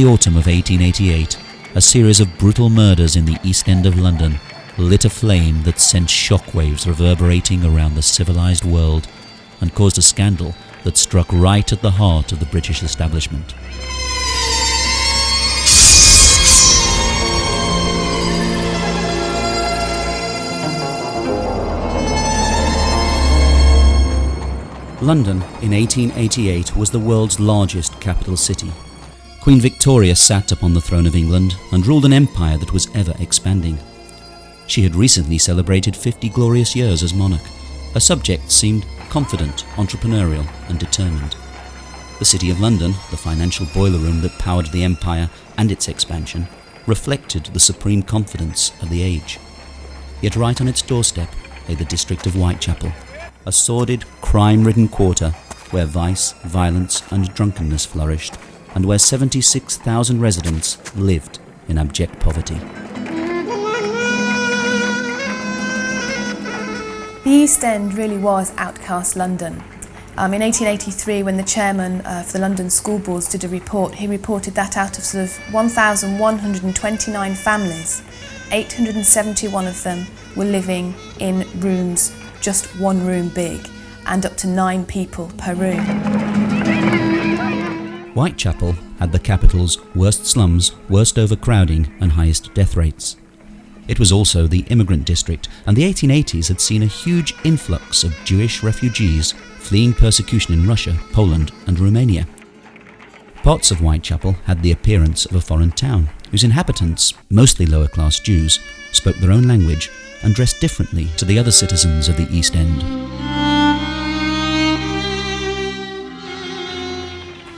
the autumn of 1888, a series of brutal murders in the East End of London lit a flame that sent shockwaves reverberating around the civilized world and caused a scandal that struck right at the heart of the British establishment. London in 1888 was the world's largest capital city. Queen Victoria sat upon the throne of England and ruled an empire that was ever expanding. She had recently celebrated 50 glorious years as monarch. Her subjects seemed confident, entrepreneurial and determined. The City of London, the financial boiler room that powered the empire and its expansion, reflected the supreme confidence of the age. Yet right on its doorstep lay the district of Whitechapel, a sordid, crime-ridden quarter where vice, violence and drunkenness flourished and where 76,000 residents lived in abject poverty. The East End really was outcast London. Um, in 1883, when the chairman uh, for the London School Boards did a report, he reported that out of sort of 1,129 families, 871 of them were living in rooms just one room big and up to nine people per room. Whitechapel had the capital's worst slums, worst overcrowding and highest death rates. It was also the immigrant district and the 1880s had seen a huge influx of Jewish refugees fleeing persecution in Russia, Poland and Romania. Parts of Whitechapel had the appearance of a foreign town, whose inhabitants, mostly lower class Jews, spoke their own language and dressed differently to the other citizens of the East End.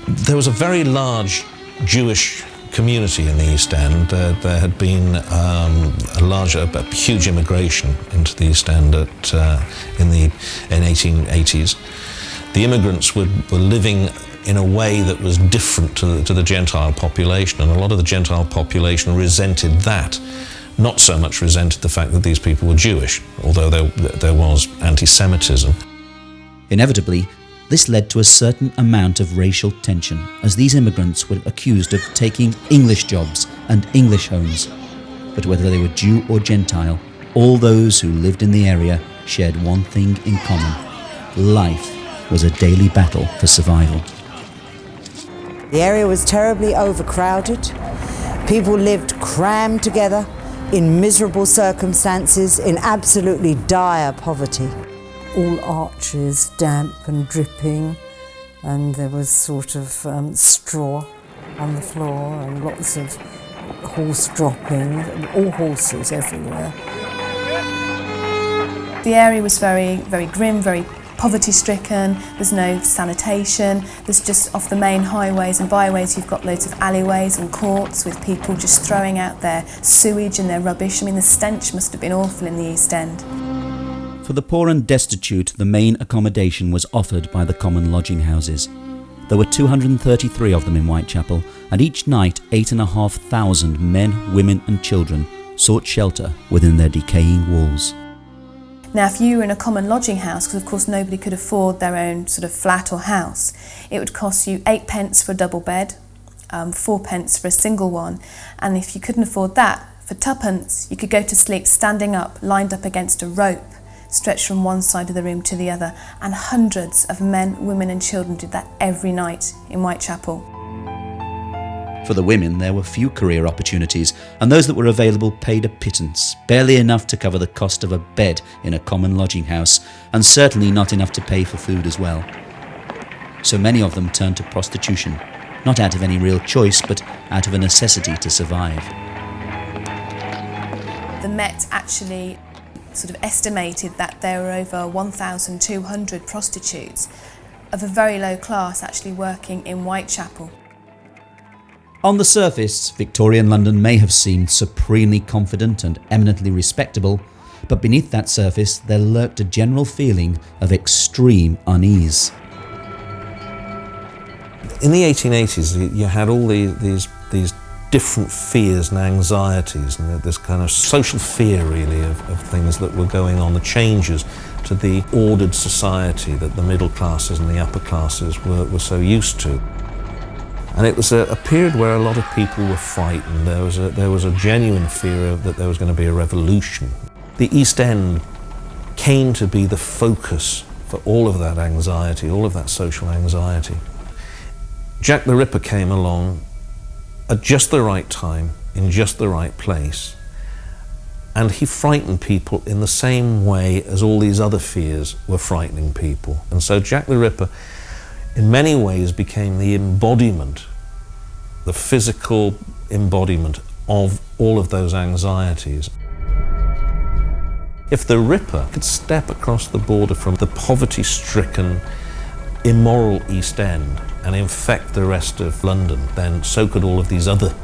There was a very large Jewish community in the East End. Uh, there had been um, a large, a, a, huge immigration into the East End at, uh, in the in 1880s. The immigrants were, were living in a way that was different to the, to the Gentile population, and a lot of the Gentile population resented that not so much resented the fact that these people were Jewish, although there, there was anti-Semitism. Inevitably, this led to a certain amount of racial tension, as these immigrants were accused of taking English jobs and English homes. But whether they were Jew or Gentile, all those who lived in the area shared one thing in common. Life was a daily battle for survival. The area was terribly overcrowded. People lived crammed together in miserable circumstances, in absolutely dire poverty. All arches damp and dripping, and there was sort of um, straw on the floor and lots of horse droppings, all horses everywhere. The area was very, very grim, very poverty stricken, there's no sanitation, there's just off the main highways and byways you've got loads of alleyways and courts with people just throwing out their sewage and their rubbish. I mean the stench must have been awful in the East End. For the poor and destitute, the main accommodation was offered by the common lodging houses. There were 233 of them in Whitechapel, and each night 8,500 men, women and children sought shelter within their decaying walls. Now, if you were in a common lodging house, because of course nobody could afford their own sort of flat or house, it would cost you eight pence for a double bed, um, four pence for a single one, and if you couldn't afford that, for tuppence, you could go to sleep standing up, lined up against a rope, stretched from one side of the room to the other, and hundreds of men, women and children did that every night in Whitechapel. For the women, there were few career opportunities, and those that were available paid a pittance, barely enough to cover the cost of a bed in a common lodging house, and certainly not enough to pay for food as well. So many of them turned to prostitution, not out of any real choice, but out of a necessity to survive. The Met actually sort of estimated that there were over 1,200 prostitutes of a very low class actually working in Whitechapel. On the surface, Victorian London may have seemed supremely confident and eminently respectable, but beneath that surface there lurked a general feeling of extreme unease. In the 1880s, you had all these, these, these different fears and anxieties and this kind of social fear really of, of things that were going on, the changes to the ordered society that the middle classes and the upper classes were, were so used to. And it was a, a, period where a lot of people were frightened. There was a, there was a genuine fear of, that there was going to be a revolution. The East End came to be the focus for all of that anxiety, all of that social anxiety. Jack the Ripper came along at just the right time, in just the right place, and he frightened people in the same way as all these other fears were frightening people. And so Jack the Ripper in many ways became the embodiment, the physical embodiment of all of those anxieties. If the Ripper could step across the border from the poverty-stricken, immoral East End and infect the rest of London, then so could all of these other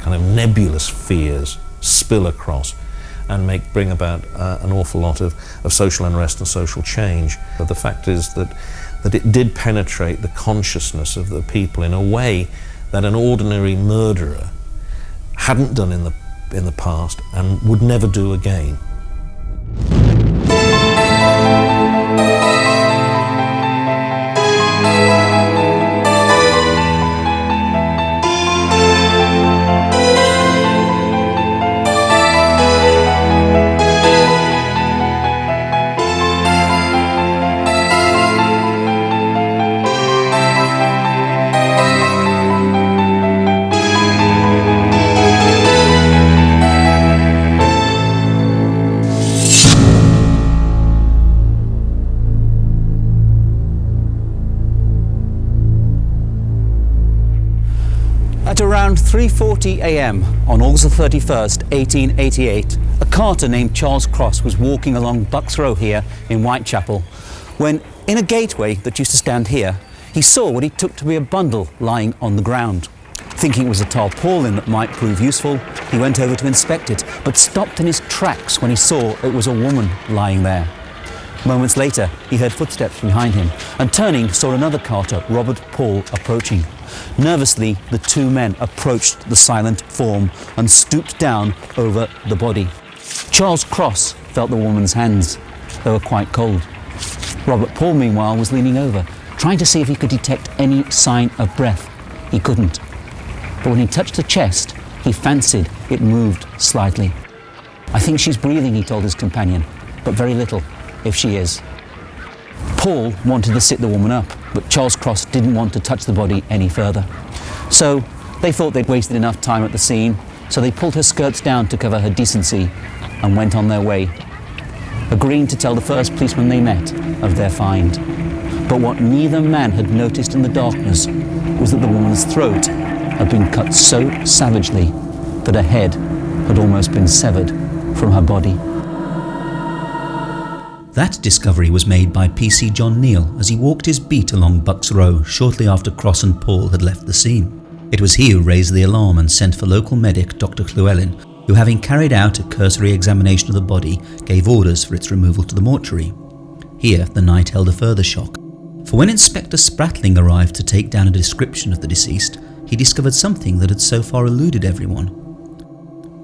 kind of nebulous fears spill across and make, bring about uh, an awful lot of, of social unrest and social change. But the fact is that that it did penetrate the consciousness of the people in a way that an ordinary murderer hadn't done in the, in the past and would never do again. Around 3.40 a.m. on August 31st, 1888, a carter named Charles Cross was walking along Bucks Row here in Whitechapel when, in a gateway that used to stand here, he saw what he took to be a bundle lying on the ground. Thinking it was a tarpaulin that might prove useful, he went over to inspect it, but stopped in his tracks when he saw it was a woman lying there. Moments later, he heard footsteps behind him and turning saw another carter, Robert Paul, approaching. Nervously, the two men approached the silent form and stooped down over the body. Charles Cross felt the woman's hands. They were quite cold. Robert Paul, meanwhile, was leaning over, trying to see if he could detect any sign of breath. He couldn't. But when he touched the chest, he fancied it moved slightly. I think she's breathing, he told his companion, but very little if she is. Paul wanted to sit the woman up, but Charles Cross didn't want to touch the body any further. So they thought they'd wasted enough time at the scene, so they pulled her skirts down to cover her decency and went on their way, agreeing to tell the first policeman they met of their find. But what neither man had noticed in the darkness was that the woman's throat had been cut so savagely that her head had almost been severed from her body. That discovery was made by PC John Neil as he walked his beat along Bucks Row shortly after Cross and Paul had left the scene. It was he who raised the alarm and sent for local medic Dr Llewellyn, who having carried out a cursory examination of the body, gave orders for its removal to the mortuary. Here the night held a further shock, for when Inspector Spratling arrived to take down a description of the deceased, he discovered something that had so far eluded everyone.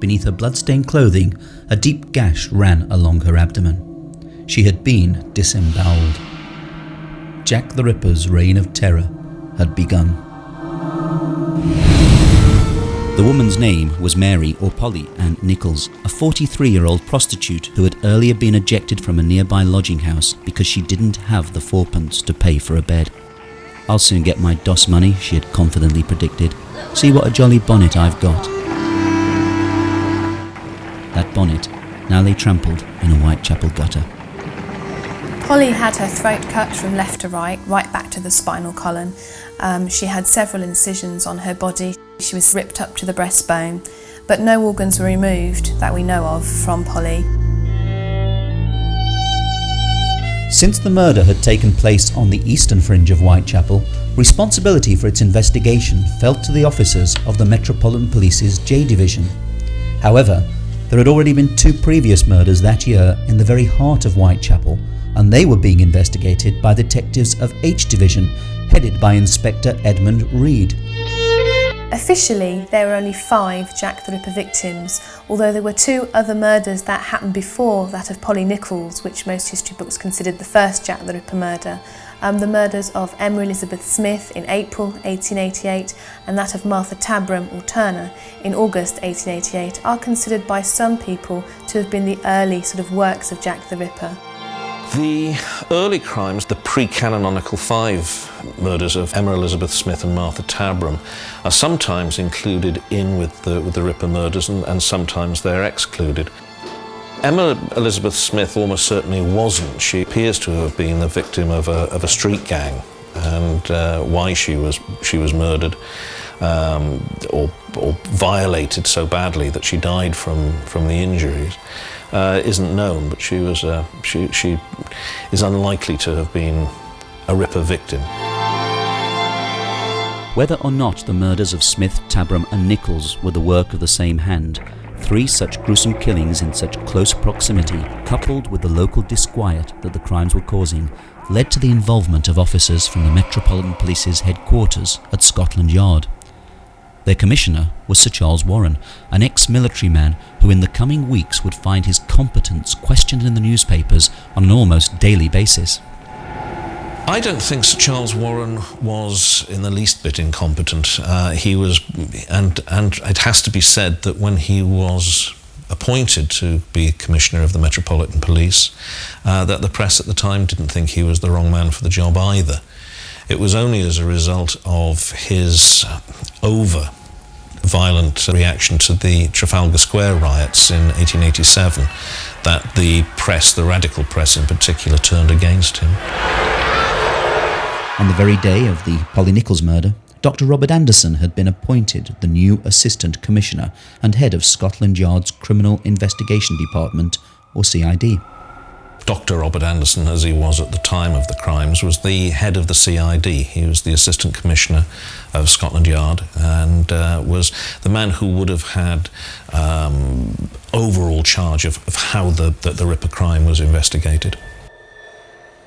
Beneath her blood-stained clothing, a deep gash ran along her abdomen. She had been disemboweled. Jack the Ripper's reign of terror had begun. The woman's name was Mary or Polly Ann Nichols, a 43-year-old prostitute who had earlier been ejected from a nearby lodging house because she didn't have the fourpence to pay for a bed. I'll soon get my doss money, she had confidently predicted. See what a jolly bonnet I've got. That bonnet now lay trampled in a Whitechapel gutter. Polly had her throat cut from left to right, right back to the spinal column. Um, she had several incisions on her body. She was ripped up to the breastbone, but no organs were removed that we know of from Polly. Since the murder had taken place on the eastern fringe of Whitechapel, responsibility for its investigation fell to the officers of the Metropolitan Police's J Division. However, there had already been two previous murders that year in the very heart of Whitechapel, and they were being investigated by detectives of H Division, headed by Inspector Edmund Reid. Officially, there were only five Jack the Ripper victims, although there were two other murders that happened before that of Polly Nichols, which most history books considered the first Jack the Ripper murder. Um, the murders of Emma Elizabeth Smith in April 1888 and that of Martha Tabram or Turner in August 1888 are considered by some people to have been the early sort of works of Jack the Ripper. The early crimes, the pre-canonical five murders of Emma Elizabeth Smith and Martha Tabram, are sometimes included in with the, with the Ripper murders and, and sometimes they're excluded. Emma Elizabeth Smith almost certainly wasn't. She appears to have been the victim of a, of a street gang and uh, why she was, she was murdered um, or, or violated so badly that she died from, from the injuries uh, isn't known, but she, was, uh, she, she is unlikely to have been a Ripper victim. Whether or not the murders of Smith, Tabram and Nichols were the work of the same hand, three such gruesome killings in such close proximity, coupled with the local disquiet that the crimes were causing, led to the involvement of officers from the Metropolitan Police's headquarters at Scotland Yard. Their commissioner was Sir Charles Warren, an ex-military man who in the coming weeks would find his competence questioned in the newspapers on an almost daily basis. I don't think Sir Charles Warren was in the least bit incompetent. Uh, he was, and, and it has to be said that when he was appointed to be Commissioner of the Metropolitan Police, uh, that the press at the time didn't think he was the wrong man for the job either. It was only as a result of his over violent reaction to the Trafalgar Square riots in 1887 that the press, the radical press in particular, turned against him. On the very day of the Polly Nichols murder, Dr. Robert Anderson had been appointed the new Assistant Commissioner and head of Scotland Yard's Criminal Investigation Department, or CID. Dr. Robert Anderson, as he was at the time of the crimes, was the head of the CID. He was the Assistant Commissioner of Scotland Yard and uh, was the man who would have had um, overall charge of, of how the, the, the Ripper crime was investigated.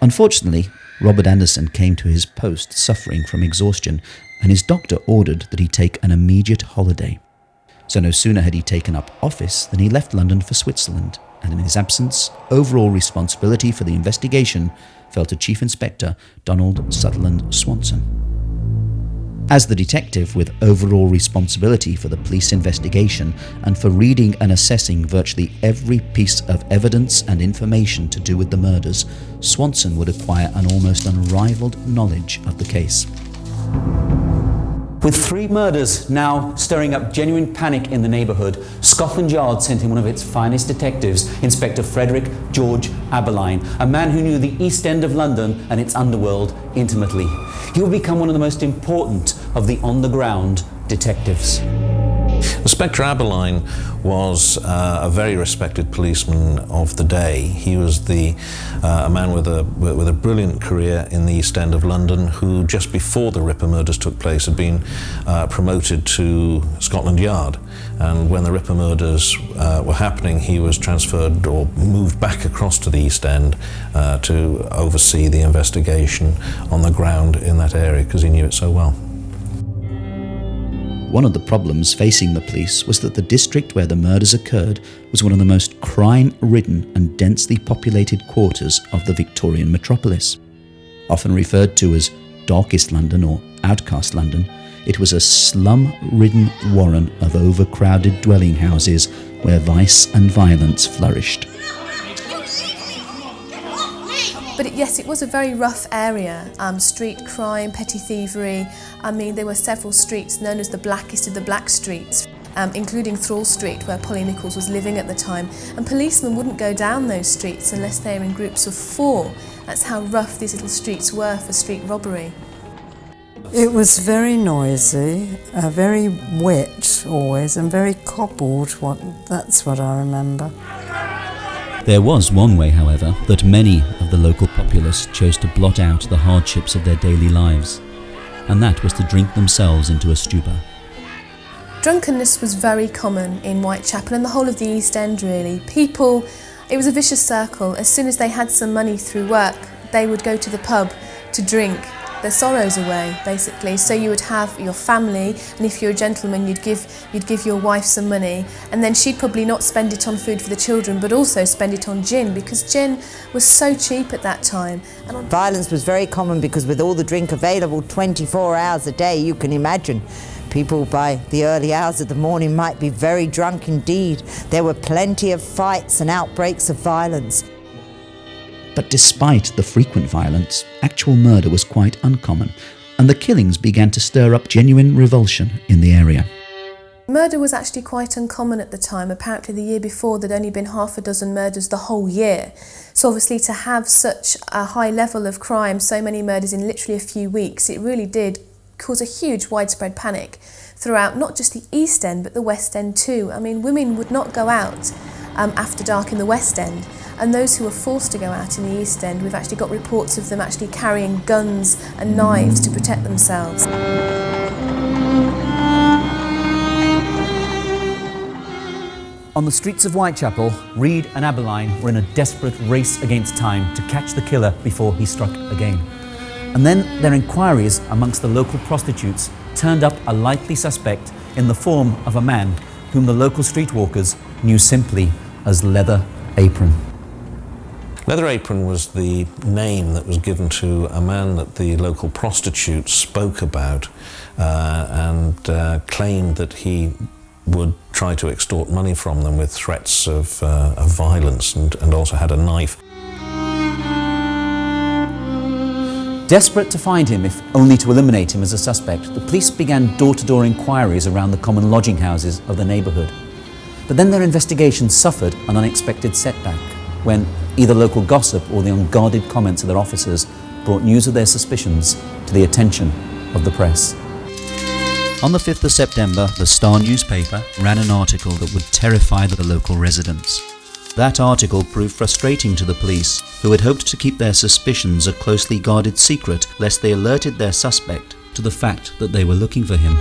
Unfortunately, Robert Anderson came to his post suffering from exhaustion, and his doctor ordered that he take an immediate holiday. So no sooner had he taken up office than he left London for Switzerland and in his absence, overall responsibility for the investigation fell to Chief Inspector Donald Sutherland Swanson. As the detective with overall responsibility for the police investigation and for reading and assessing virtually every piece of evidence and information to do with the murders, Swanson would acquire an almost unrivaled knowledge of the case. With three murders now stirring up genuine panic in the neighbourhood, Scotland Yard sent in one of its finest detectives, Inspector Frederick George Abberline, a man who knew the East End of London and its underworld intimately. He would become one of the most important of the on-the-ground detectives. Inspector Abberline was uh, a very respected policeman of the day. He was the, uh, a man with a, with a brilliant career in the East End of London who just before the Ripper murders took place had been uh, promoted to Scotland Yard and when the Ripper murders uh, were happening he was transferred or moved back across to the East End uh, to oversee the investigation on the ground in that area because he knew it so well. One of the problems facing the police was that the district where the murders occurred was one of the most crime-ridden and densely populated quarters of the Victorian metropolis. Often referred to as Darkest London or Outcast London, it was a slum-ridden warren of overcrowded dwelling houses where vice and violence flourished. But it, yes, it was a very rough area. Um, street crime, petty thievery. I mean, there were several streets known as the blackest of the black streets. Um, including Thrawl Street, where Polly Nichols was living at the time, and policemen wouldn't go down those streets unless they were in groups of four. That's how rough these little streets were for street robbery. It was very noisy, uh, very wet always, and very cobbled. What, that's what I remember. There was one way, however, that many of the local populace chose to blot out the hardships of their daily lives, and that was to drink themselves into a stupor. Drunkenness was very common in Whitechapel and the whole of the East End really. People, it was a vicious circle. As soon as they had some money through work, they would go to the pub to drink their sorrows away, basically. So you would have your family, and if you're a gentleman, you'd give you'd give your wife some money, and then she'd probably not spend it on food for the children, but also spend it on gin because gin was so cheap at that time. And Violence was very common because with all the drink available 24 hours a day, you can imagine. People by the early hours of the morning might be very drunk indeed. There were plenty of fights and outbreaks of violence. But despite the frequent violence, actual murder was quite uncommon, and the killings began to stir up genuine revulsion in the area. Murder was actually quite uncommon at the time. Apparently, the year before, there'd only been half a dozen murders the whole year. So, obviously, to have such a high level of crime, so many murders in literally a few weeks, it really did cause a huge widespread panic throughout not just the East End but the West End too. I mean, women would not go out um, after dark in the West End and those who were forced to go out in the East End, we've actually got reports of them actually carrying guns and knives to protect themselves. On the streets of Whitechapel, Reid and Abberline were in a desperate race against time to catch the killer before he struck again. And then their inquiries amongst the local prostitutes turned up a likely suspect in the form of a man whom the local streetwalkers knew simply as Leather Apron. Leather Apron was the name that was given to a man that the local prostitutes spoke about uh, and uh, claimed that he would try to extort money from them with threats of, uh, of violence and, and also had a knife. Desperate to find him, if only to eliminate him as a suspect, the police began door-to-door inquiries around the common lodging houses of the neighbourhood. But then their investigation suffered an unexpected setback when either local gossip or the unguarded comments of their officers brought news of their suspicions to the attention of the press. On the 5th of September, the Star newspaper ran an article that would terrify the local residents. That article proved frustrating to the police, who had hoped to keep their suspicions a closely guarded secret lest they alerted their suspect to the fact that they were looking for him.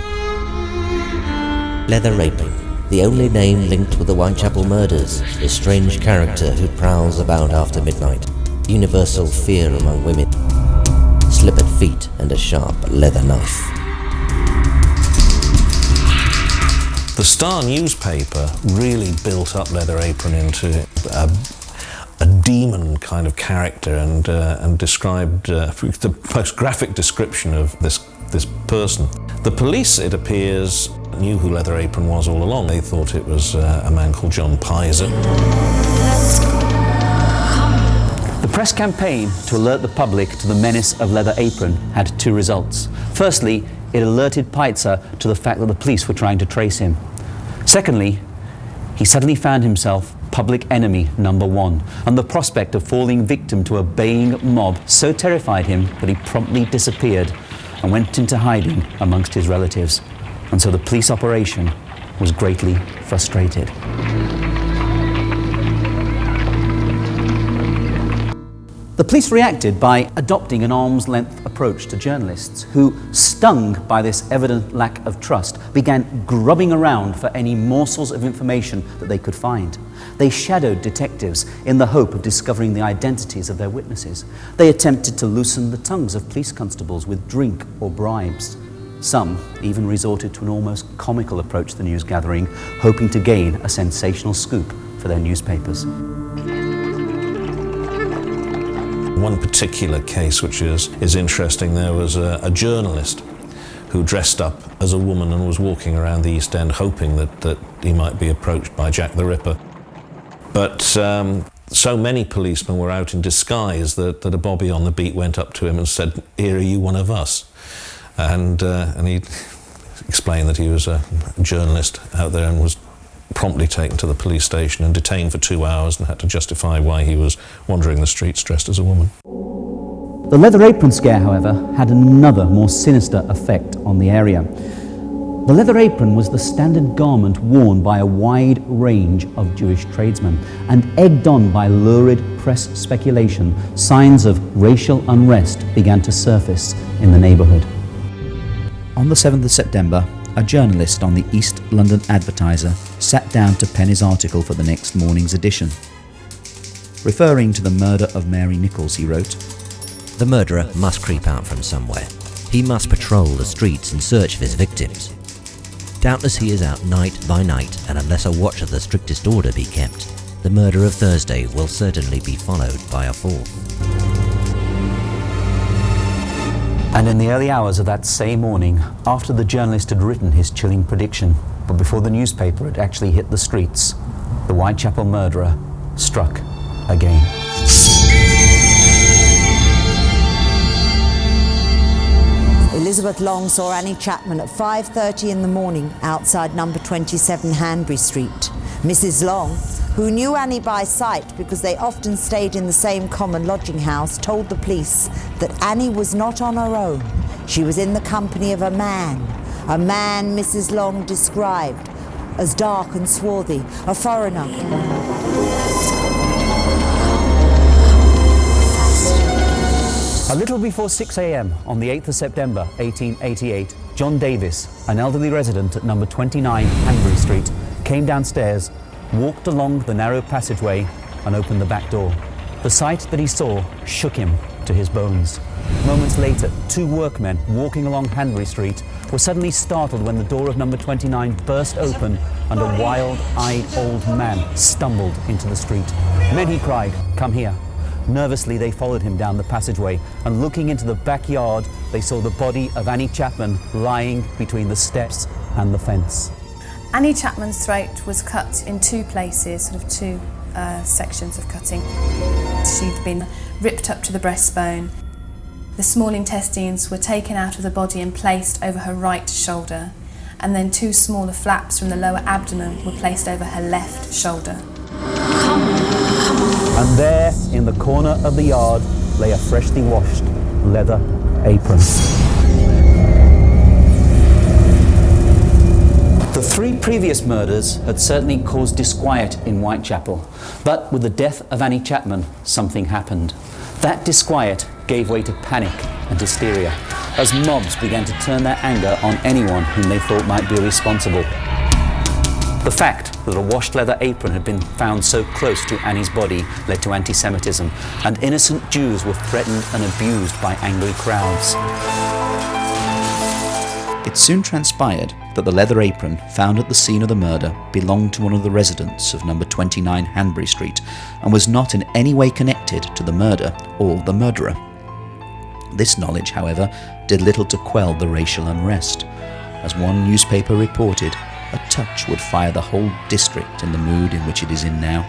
Leather Apron the only name linked with the Whitechapel murders, the strange character who prowls about after midnight, universal fear among women, slippered feet and a sharp leather knife. The Star newspaper really built up Leather Apron into a, a demon kind of character and, uh, and described uh, the most graphic description of this, this person. The police, it appears, knew who Leather Apron was all along. They thought it was uh, a man called John Pizer. The press campaign to alert the public to the menace of Leather Apron had two results. Firstly, it alerted Pizer to the fact that the police were trying to trace him. Secondly, he suddenly found himself public enemy number one, and the prospect of falling victim to a baying mob so terrified him that he promptly disappeared and went into hiding amongst his relatives and so the police operation was greatly frustrated. The police reacted by adopting an arm's length approach to journalists who, stung by this evident lack of trust, began grubbing around for any morsels of information that they could find. They shadowed detectives in the hope of discovering the identities of their witnesses. They attempted to loosen the tongues of police constables with drink or bribes. Some even resorted to an almost comical approach to the news gathering, hoping to gain a sensational scoop for their newspapers. One particular case which is, is interesting, there was a, a journalist who dressed up as a woman and was walking around the East End hoping that, that he might be approached by Jack the Ripper. But um, so many policemen were out in disguise that, that a bobby on the beat went up to him and said, here are you one of us? And uh, and he explained that he was a journalist out there and was promptly taken to the police station and detained for two hours and had to justify why he was wandering the streets dressed as a woman. The leather apron scare, however, had another more sinister effect on the area. The leather apron was the standard garment worn by a wide range of Jewish tradesmen, and egged on by lurid press speculation, signs of racial unrest began to surface in the neighbourhood. On the 7th of September, a journalist on the East London Advertiser sat down to pen his article for the next morning's edition. Referring to the murder of Mary Nichols, he wrote, The murderer must creep out from somewhere. He must patrol the streets in search of his victims. Doubtless he is out night by night, and unless a watch of the strictest order be kept, the murder of Thursday will certainly be followed by a fourth. And in the early hours of that same morning, after the journalist had written his chilling prediction, but before the newspaper had actually hit the streets, the Whitechapel murderer struck again. Elizabeth Long saw Annie Chapman at 5.30 in the morning outside number 27 Hanbury Street. Mrs Long, who knew Annie by sight because they often stayed in the same common lodging house, told the police that Annie was not on her own. She was in the company of a man, a man Mrs Long described as dark and swarthy, a foreigner. A little before 6 a.m. on the 8th of September 1888, John Davis, an elderly resident at number 29 Hanbury Street, came downstairs, walked along the narrow passageway, and opened the back door. The sight that he saw shook him to his bones. Moments later, two workmen walking along Hanbury Street were suddenly startled when the door of number 29 burst open and a wild-eyed old man stumbled into the street. Men, he cried, come here. Nervously, they followed him down the passageway, and looking into the backyard, they saw the body of Annie Chapman lying between the steps and the fence. Annie Chapman's throat was cut in two places, sort of two uh, sections of cutting. She'd been ripped up to the breastbone. The small intestines were taken out of the body and placed over her right shoulder, and then two smaller flaps from the lower abdomen were placed over her left shoulder. And there, in the corner of the yard, lay a freshly washed leather apron. The three previous murders had certainly caused disquiet in Whitechapel, but with the death of Annie Chapman, something happened. That disquiet gave way to panic and hysteria as mobs began to turn their anger on anyone whom they thought might be responsible. The fact that a washed leather apron had been found so close to Annie's body led to anti-Semitism, and innocent Jews were threatened and abused by angry crowds. It soon transpired that the leather apron found at the scene of the murder belonged to one of the residents of number 29 Hanbury Street and was not in any way connected to the murder or the murderer. This knowledge, however, did little to quell the racial unrest. As one newspaper reported, a touch would fire the whole district in the mood in which it is in now.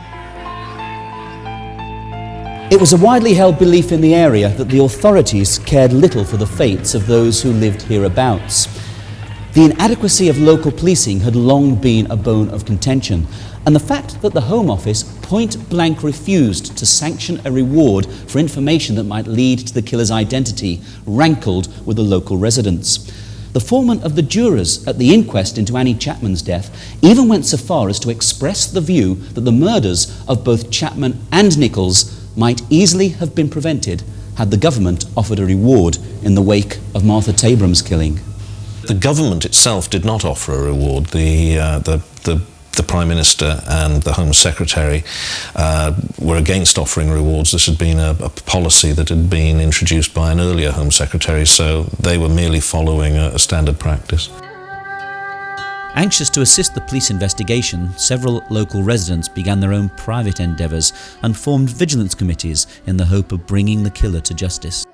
It was a widely held belief in the area that the authorities cared little for the fates of those who lived hereabouts. The inadequacy of local policing had long been a bone of contention, and the fact that the Home Office point blank refused to sanction a reward for information that might lead to the killer's identity rankled with the local residents. The foreman of the jurors at the inquest into Annie Chapman's death even went so far as to express the view that the murders of both Chapman and Nichols might easily have been prevented had the government offered a reward in the wake of Martha Tabram's killing. The government itself did not offer a reward. The, uh, the, the, the Prime Minister and the Home Secretary uh, were against offering rewards. This had been a, a, policy that had been introduced by an earlier Home Secretary, so they were merely following a, a standard practice. Anxious to assist the police investigation, several local residents began their own private endeavours and formed vigilance committees in the hope of bringing the killer to justice.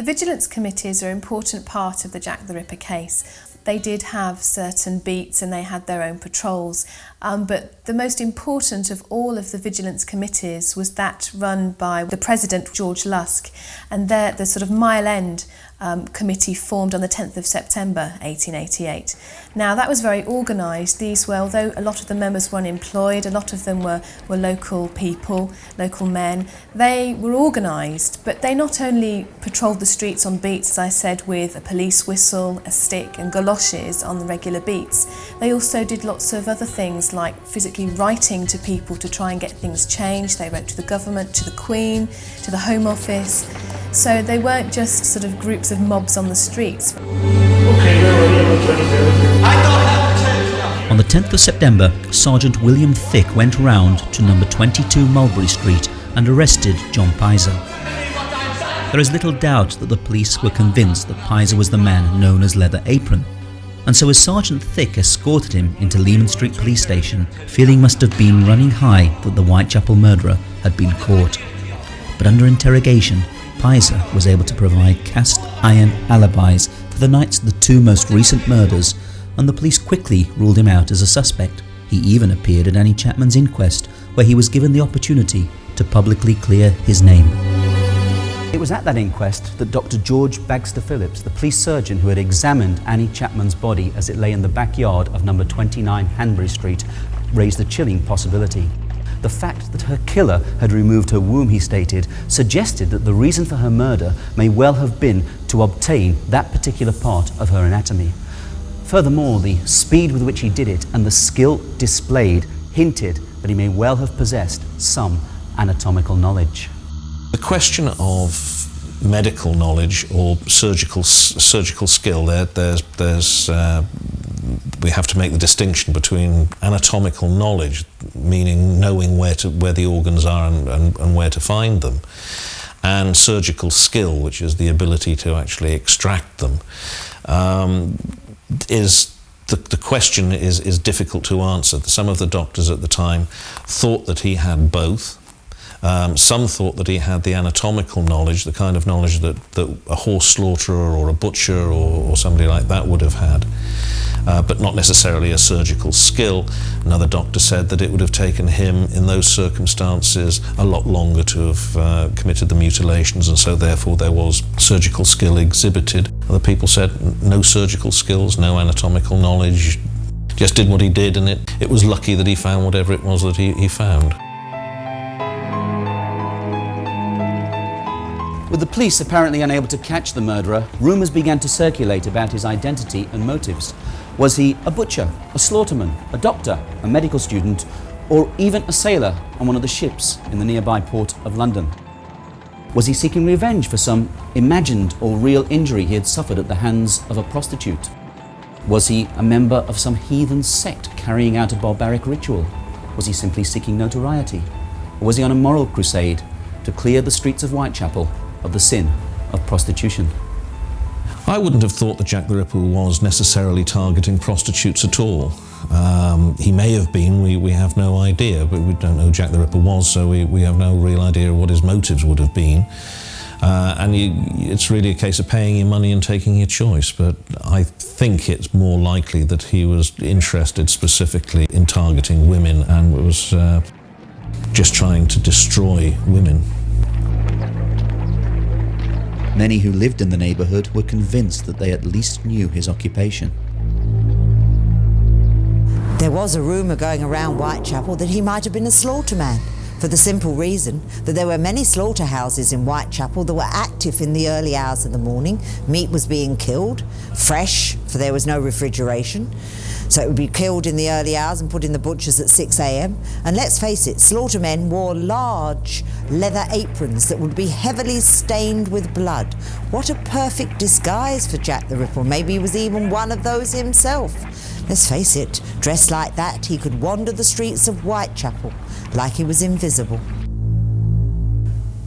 The vigilance committees are an important part of the Jack the Ripper case. They did have certain beats and they had their own patrols, um, but the most important of all of the vigilance committees was that run by the President, George Lusk, and there, the sort of mile end um, committee formed on the 10th of September 1888. Now that was very organised. These were, although a lot of the members were unemployed, a lot of them were, were local people, local men, they were organised, but they not only patrolled the streets on beats, as I said, with a police whistle, a stick and galoshes on the regular beats, they also did lots of other things like physically writing to people to try and get things changed. They wrote to the government, to the Queen, to the Home Office. So they weren't just sort of groups of mobs on the streets. On the 10th of September, Sergeant William Thick went round to number 22 Mulberry Street and arrested John Pizer. there is little doubt that the police were convinced that Pizer was the man known as Leather Apron, and so as Sergeant Thick escorted him into Leman Street Police Station, feeling must have been running high that the Whitechapel murderer had been caught. But under interrogation, Pizer was able to provide cast iron alibis for the nights of the two most recent murders, and the police quickly ruled him out as a suspect. He even appeared at Annie Chapman's inquest, where he was given the opportunity to publicly clear his name. It was at that inquest that Dr. George Bagster Phillips, the police surgeon who had examined Annie Chapman's body as it lay in the backyard of number 29 Hanbury Street, raised the chilling possibility. The fact that her killer had removed her womb, he stated, suggested that the reason for her murder may well have been to obtain that particular part of her anatomy. Furthermore, the speed with which he did it and the skill displayed hinted that he may well have possessed some anatomical knowledge. The question of medical knowledge or surgical surgical skill, there, there's, there's, uh, we have to make the distinction between anatomical knowledge, meaning knowing where, to, where the organs are and, and, and where to find them, and surgical skill, which is the ability to actually extract them. Um, is the, the question is, is difficult to answer. Some of the doctors at the time thought that he had both, um, some thought that he had the anatomical knowledge, the kind of knowledge that, that a horse slaughterer or a butcher or, or somebody like that would have had, uh, but not necessarily a surgical skill. Another doctor said that it would have taken him, in those circumstances, a lot longer to have uh, committed the mutilations, and so therefore there was surgical skill exhibited. Other people said no surgical skills, no anatomical knowledge, just did what he did, and it, it was lucky that he found whatever it was that he, he found. With the police apparently unable to catch the murderer, rumours began to circulate about his identity and motives. Was he a butcher, a slaughterman, a doctor, a medical student, or even a sailor on one of the ships in the nearby port of London? Was he seeking revenge for some imagined or real injury he had suffered at the hands of a prostitute? Was he a member of some heathen sect carrying out a barbaric ritual? Was he simply seeking notoriety? Or was he on a moral crusade to clear the streets of Whitechapel of the sin of prostitution. I wouldn't have thought that Jack the Ripper was necessarily targeting prostitutes at all. Um, he may have been, we, we have no idea, but we don't know who Jack the Ripper was, so we, we have no real idea what his motives would have been. Uh, and you, it's really a case of paying your money and taking your choice. But I think it's more likely that he was interested specifically in targeting women and was uh, just trying to destroy women. Many who lived in the neighbourhood were convinced that they at least knew his occupation. There was a rumour going around Whitechapel that he might have been a slaughterman, for the simple reason that there were many slaughterhouses in Whitechapel that were active in the early hours of the morning. Meat was being killed, fresh, for there was no refrigeration. So it would be killed in the early hours and put in the butchers at 6 a.m. And let's face it, slaughtermen wore large leather aprons that would be heavily stained with blood. What a perfect disguise for Jack the Ripper. Maybe he was even one of those himself. Let's face it, dressed like that, he could wander the streets of Whitechapel like he was invisible.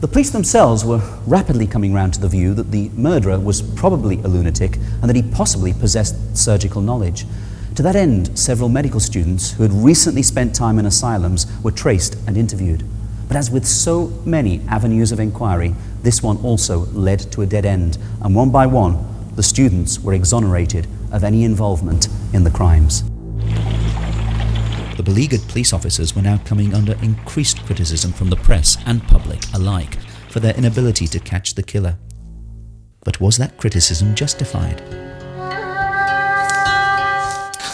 The police themselves were rapidly coming round to the view that the murderer was probably a lunatic and that he possibly possessed surgical knowledge. To that end, several medical students who had recently spent time in asylums were traced and interviewed. But as with so many avenues of inquiry, this one also led to a dead end, and one by one, the students were exonerated of any involvement in the crimes. The beleaguered police officers were now coming under increased criticism from the press and public alike for their inability to catch the killer. But was that criticism justified?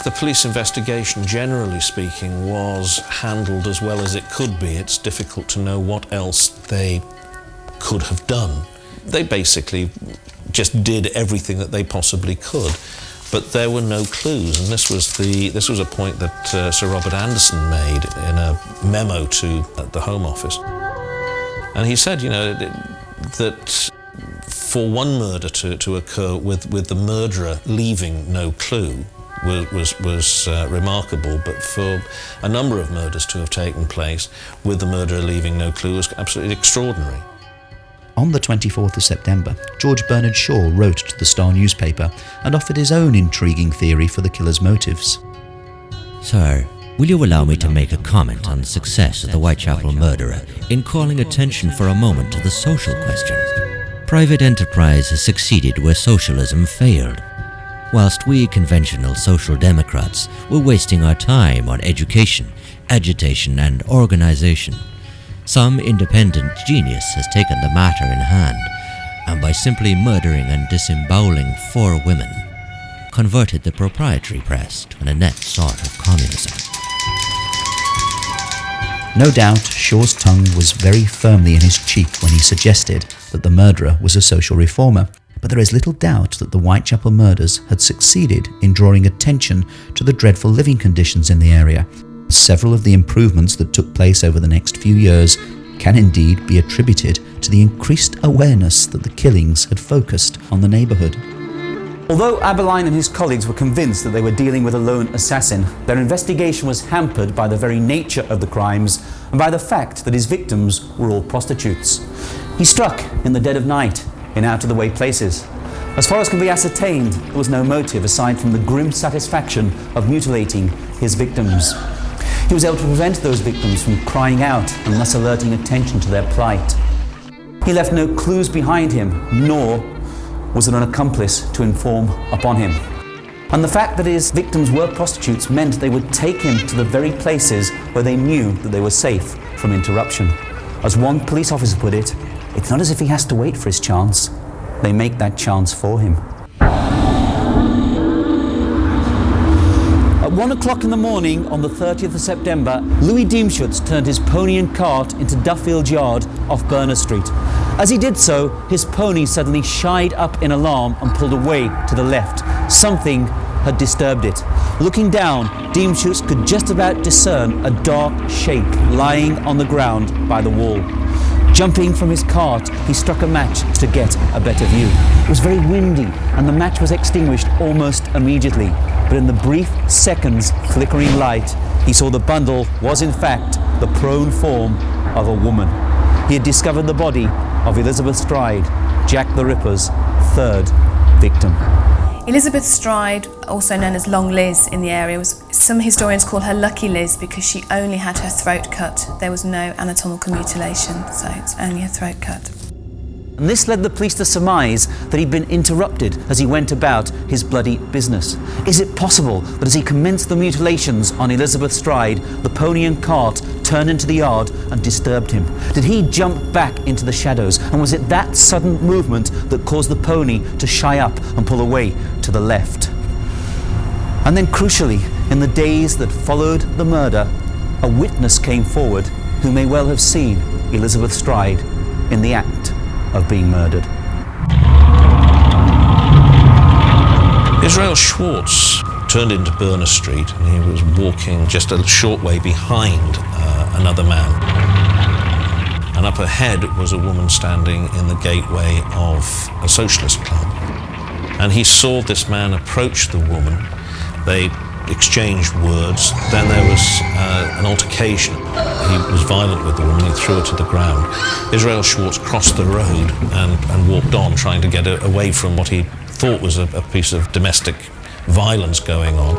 The police investigation, generally speaking, was handled as well as it could be. It's difficult to know what else they could have done. They basically just did everything that they possibly could, but there were no clues. And this was the this was a point that uh, Sir Robert Anderson made in a memo to the Home Office, and he said, you know, that for one murder to, to occur with, with the murderer leaving no clue was, was, was uh, remarkable, but for a number of murders to have taken place with the murderer leaving no clue was absolutely extraordinary. On the 24th of September, George Bernard Shaw wrote to the Star newspaper and offered his own intriguing theory for the killer's motives. Sir, will you allow me to make a comment on the success of the Whitechapel murderer in calling attention for a moment to the social question? Private enterprise has succeeded where socialism failed. Whilst we conventional social democrats were wasting our time on education, agitation, and organization, some independent genius has taken the matter in hand, and by simply murdering and disemboweling four women, converted the proprietary press to an inept sort of communism. No doubt, Shaw's tongue was very firmly in his cheek when he suggested that the murderer was a social reformer, but there is little doubt that the Whitechapel murders had succeeded in drawing attention to the dreadful living conditions in the area. Several of the improvements that took place over the next few years can indeed be attributed to the increased awareness that the killings had focused on the neighbourhood. Although Abberline and his colleagues were convinced that they were dealing with a lone assassin, their investigation was hampered by the very nature of the crimes and by the fact that his victims were all prostitutes. He struck in the dead of night in out-of-the-way places. As far as can be ascertained, there was no motive aside from the grim satisfaction of mutilating his victims. He was able to prevent those victims from crying out and thus alerting attention to their plight. He left no clues behind him, nor was there an accomplice to inform upon him. And the fact that his victims were prostitutes meant they would take him to the very places where they knew that they were safe from interruption. As one police officer put it, it's not as if he has to wait for his chance, they make that chance for him. At one o'clock in the morning on the 30th of September, Louis Diemschutz turned his pony and cart into Dutfield Yard off Berner Street. As he did so, his pony suddenly shied up in alarm and pulled away to the left. Something had disturbed it. Looking down, Diemschutz could just about discern a dark shape lying on the ground by the wall. Jumping from his cart, he struck a match to get a better view. It was very windy and the match was extinguished almost immediately. But in the brief seconds flickering light, he saw the bundle was in fact the prone form of a woman. He had discovered the body of Elizabeth Stride, Jack the Ripper's third victim. Elizabeth Stride, also known as Long Liz in the area, was some historians call her Lucky Liz because she only had her throat cut. There was no anatomical mutilation, so it's only a throat cut. And this led the police to surmise that he'd been interrupted as he went about his bloody business. Is it possible that as he commenced the mutilations on Elizabeth Stride, the pony and cart turned into the yard and disturbed him? Did he jump back into the shadows? And was it that sudden movement that caused the pony to shy up and pull away to the left? And then crucially, in the days that followed the murder, a witness came forward who may well have seen Elizabeth Stride in the act of being murdered. Israel Schwartz turned into Berner Street and he was walking just a short way behind uh, another man. And up ahead was a woman standing in the gateway of a socialist club. And he saw this man approach the woman. They exchanged words. Then there was uh, an altercation. He was violent with the woman. He threw her to the ground. Israel Schwartz crossed the road and, and walked on, trying to get away from what he thought was a, a piece of domestic violence going on.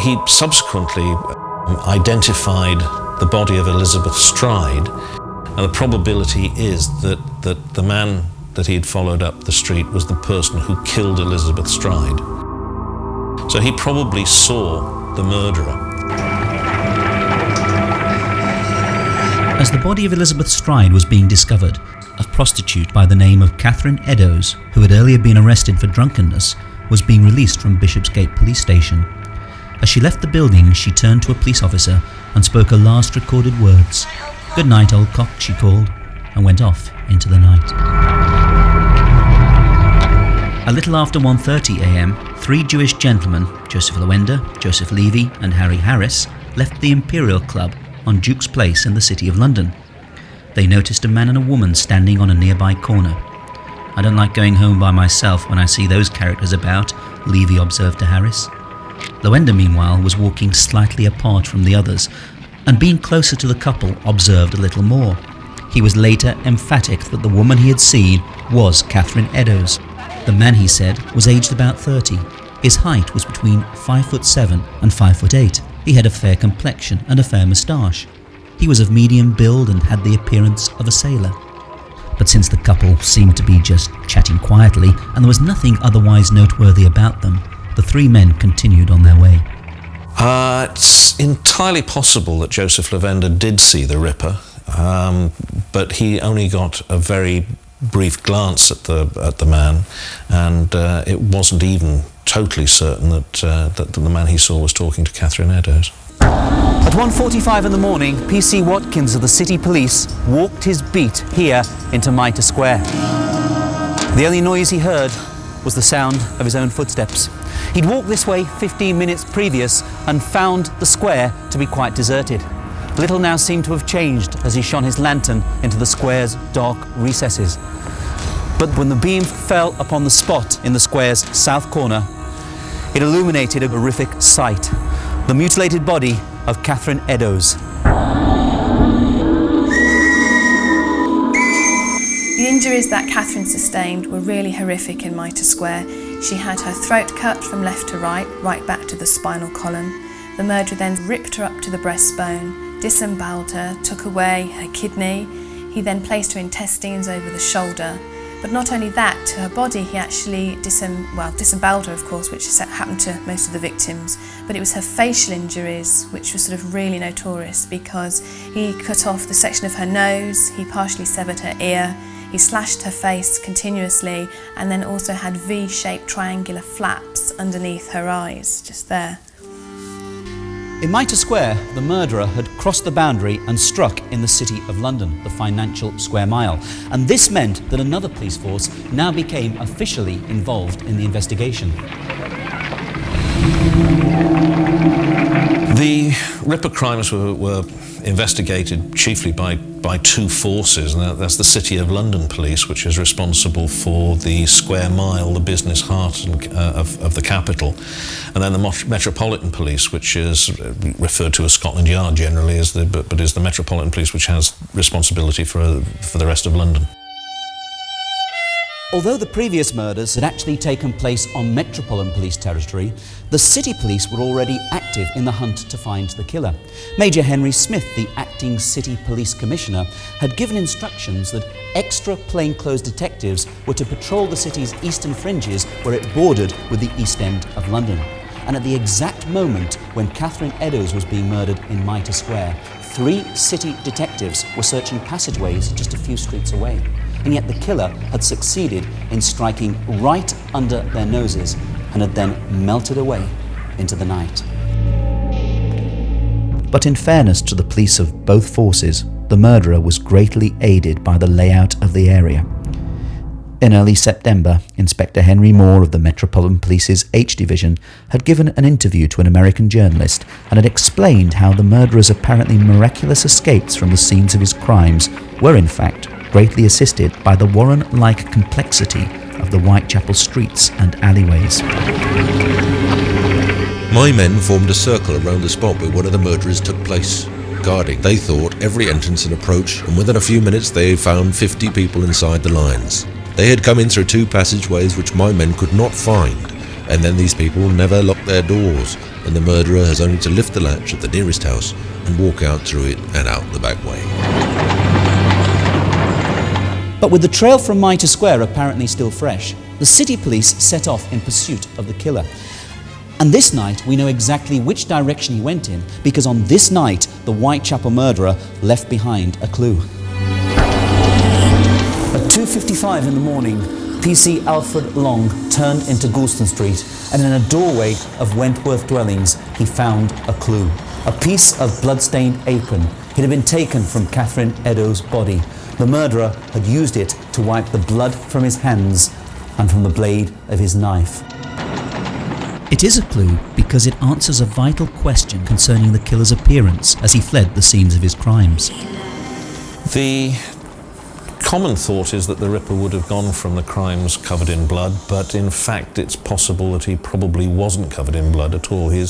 He subsequently um, identified the body of Elizabeth Stride, and the probability is that, that the man that he had followed up the street was the person who killed Elizabeth Stride. So he probably saw the murderer. As the body of Elizabeth Stride was being discovered, a prostitute by the name of Catherine Eddowes, who had earlier been arrested for drunkenness, was being released from Bishopsgate Police Station. As she left the building, she turned to a police officer and spoke her last recorded words. Good night, old cock, she called, and went off into the night. A little after 1.30am, three Jewish gentlemen, Joseph Lowender, Joseph Levy and Harry Harris, left the Imperial Club on Duke's Place in the City of London. They noticed a man and a woman standing on a nearby corner. I don't like going home by myself when I see those characters about, Levy observed to Harris. Lowender, meanwhile, was walking slightly apart from the others, and being closer to the couple, observed a little more. He was later emphatic that the woman he had seen was Catherine Eddowes. The man, he said, was aged about 30. His height was between 5 foot 7 and 5 foot 8. He had a fair complexion and a fair moustache. He was of medium build and had the appearance of a sailor. But since the couple seemed to be just chatting quietly and there was nothing otherwise noteworthy about them, the three men continued on their way. Uh, it's entirely possible that Joseph Lavender did see the Ripper, um, but he only got a very brief glance at the at the man, and uh, it wasn't even totally certain that, uh, that the man he saw was talking to Catherine Eddowes. At 1.45 in the morning, P.C. Watkins of the City Police walked his beat here into Mitre Square. The only noise he heard was the sound of his own footsteps. He'd walked this way 15 minutes previous and found the square to be quite deserted. Little now seemed to have changed as he shone his lantern into the square's dark recesses. But when the beam fell upon the spot in the square's south corner, it illuminated a horrific sight. The mutilated body of Catherine Eddowes. The injuries that Catherine sustained were really horrific in Mitre Square. She had her throat cut from left to right, right back to the spinal column. The murderer then ripped her up to the breastbone, disemboweled her, took away her kidney. He then placed her intestines over the shoulder. But not only that, to her body, he actually disem- well, disemboweled her, of course, which happened to most of the victims. But it was her facial injuries which were sort of really notorious because he cut off the section of her nose, he partially severed her ear, he slashed her face continuously, and then also had V shaped triangular flaps underneath her eyes, just there. In Mitre Square, the murderer had crossed the boundary and struck in the City of London, the financial square mile. And this meant that another police force now became officially involved in the investigation. The Ripper crimes were, were investigated chiefly by, by two forces, and that, that's the City of London Police, which is responsible for the square mile, the business heart and, uh, of, of the capital, and then the Metropolitan Police, which is referred to as Scotland Yard generally, as the, but, but is the Metropolitan Police, which has responsibility for, for the rest of London. Although the previous murders had actually taken place on Metropolitan Police territory, the City Police were already active in the hunt to find the killer. Major Henry Smith, the acting City Police Commissioner, had given instructions that extra plainclothes detectives were to patrol the city's eastern fringes where it bordered with the East End of London. And at the exact moment when Catherine Eddowes was being murdered in Mitre Square, three city detectives were searching passageways just a few streets away and yet the killer had succeeded in striking right under their noses and had then melted away into the night. But in fairness to the police of both forces, the murderer was greatly aided by the layout of the area. In early September, Inspector Henry Moore of the Metropolitan Police's H Division had given an interview to an American journalist and had explained how the murderer's apparently miraculous escapes from the scenes of his crimes were in fact greatly assisted by the Warren-like complexity of the Whitechapel streets and alleyways. My men formed a circle around the spot where one of the murderers took place, guarding. They thought every entrance and approach, and within a few minutes they found 50 people inside the lines. They had come in through two passageways which my men could not find, and then these people never locked their doors, and the murderer has only to lift the latch of the nearest house and walk out through it and out the back way. But with the trail from Mitre Square apparently still fresh, the city police set off in pursuit of the killer. And this night, we know exactly which direction he went in because on this night, the Whitechapel murderer left behind a clue. At 2.55 in the morning, PC Alfred Long turned into Goulston Street and in a doorway of Wentworth dwellings, he found a clue. A piece of blood-stained apron. It had been taken from Catherine Eddowes' body the murderer had used it to wipe the blood from his hands and from the blade of his knife. It is a clue because it answers a vital question concerning the killer's appearance as he fled the scenes of his crimes. The common thought is that the Ripper would have gone from the crimes covered in blood, but in fact it's possible that he probably wasn't covered in blood at all. He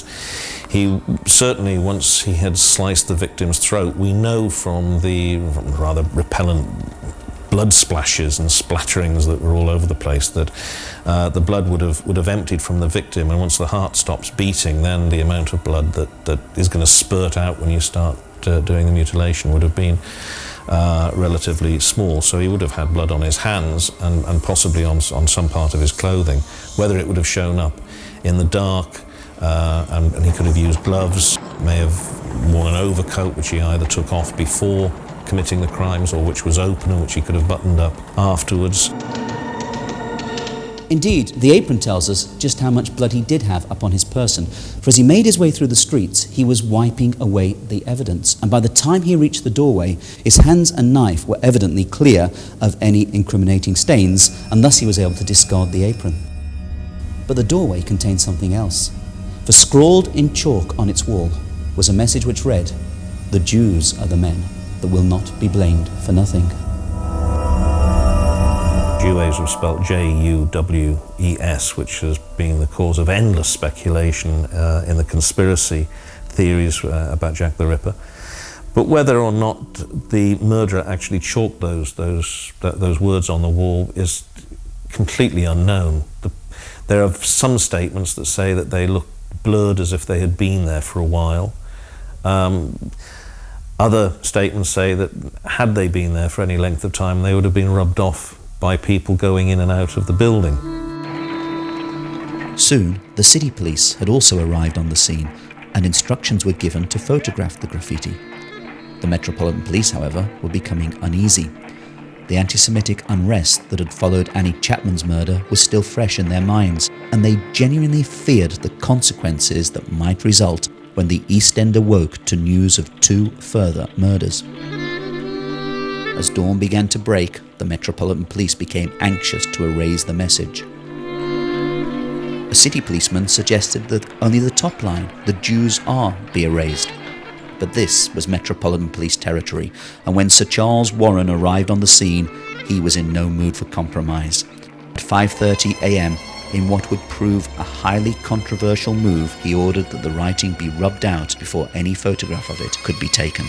certainly, once he had sliced the victim's throat, we know from the rather repellent blood splashes and splatterings that were all over the place that uh, the blood would have would have emptied from the victim and once the heart stops beating then the amount of blood that, that is going to spurt out when you start uh, doing the mutilation would have been uh, relatively small so he would have had blood on his hands and, and possibly on, on some part of his clothing whether it would have shown up in the dark uh, and, and he could have used gloves may have worn an overcoat which he either took off before committing the crimes or which was open and which he could have buttoned up afterwards. Indeed, the apron tells us just how much blood he did have upon his person, for as he made his way through the streets, he was wiping away the evidence, and by the time he reached the doorway, his hands and knife were evidently clear of any incriminating stains, and thus he was able to discard the apron. But the doorway contained something else, for scrawled in chalk on its wall was a message which read, The Jews are the men that will not be blamed for nothing. Juwes was spelt J-U-W-E-S, which has been the cause of endless speculation uh, in the conspiracy theories uh, about Jack the Ripper. But whether or not the murderer actually chalked those, those, th those words on the wall is completely unknown. The, there are some statements that say that they look blurred as if they had been there for a while. Um, other statements say that had they been there for any length of time, they would have been rubbed off by people going in and out of the building. Soon, the city police had also arrived on the scene and instructions were given to photograph the graffiti. The Metropolitan Police, however, were becoming uneasy. The anti-Semitic unrest that had followed Annie Chapman's murder was still fresh in their minds, and they genuinely feared the consequences that might result when the East End awoke to news of two further murders. As dawn began to break, the Metropolitan Police became anxious to erase the message. A city policeman suggested that only the top line, the Jews are, be erased. But this was Metropolitan Police territory, and when Sir Charles Warren arrived on the scene, he was in no mood for compromise. At 5.30am, in what would prove a highly controversial move, he ordered that the writing be rubbed out before any photograph of it could be taken.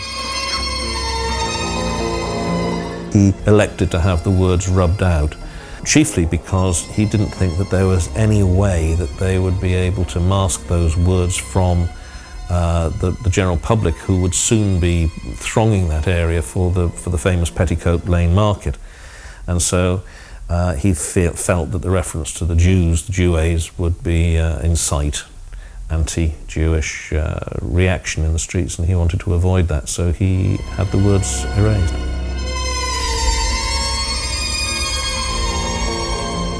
He elected to have the words rubbed out, chiefly because he didn't think that there was any way that they would be able to mask those words from uh, the, the, general public who would soon be thronging that area for the, for the famous Petticoat Lane Market. And so uh, he fe felt that the reference to the Jews, the Juwes, would be uh, incite anti-Jewish uh, reaction in the streets and he wanted to avoid that so he had the words erased.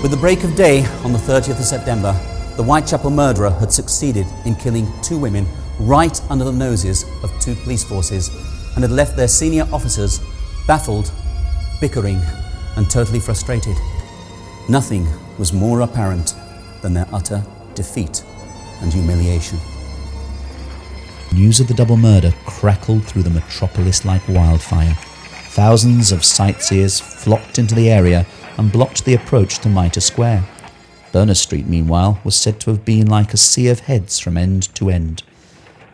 With the break of day on the 30th of September, the Whitechapel murderer had succeeded in killing two women right under the noses of two police forces and had left their senior officers baffled, bickering and totally frustrated. Nothing was more apparent than their utter defeat and humiliation. News of the double murder crackled through the metropolis like wildfire. Thousands of sightseers flocked into the area and blocked the approach to Mitre Square. Berners Street, meanwhile, was said to have been like a sea of heads from end to end.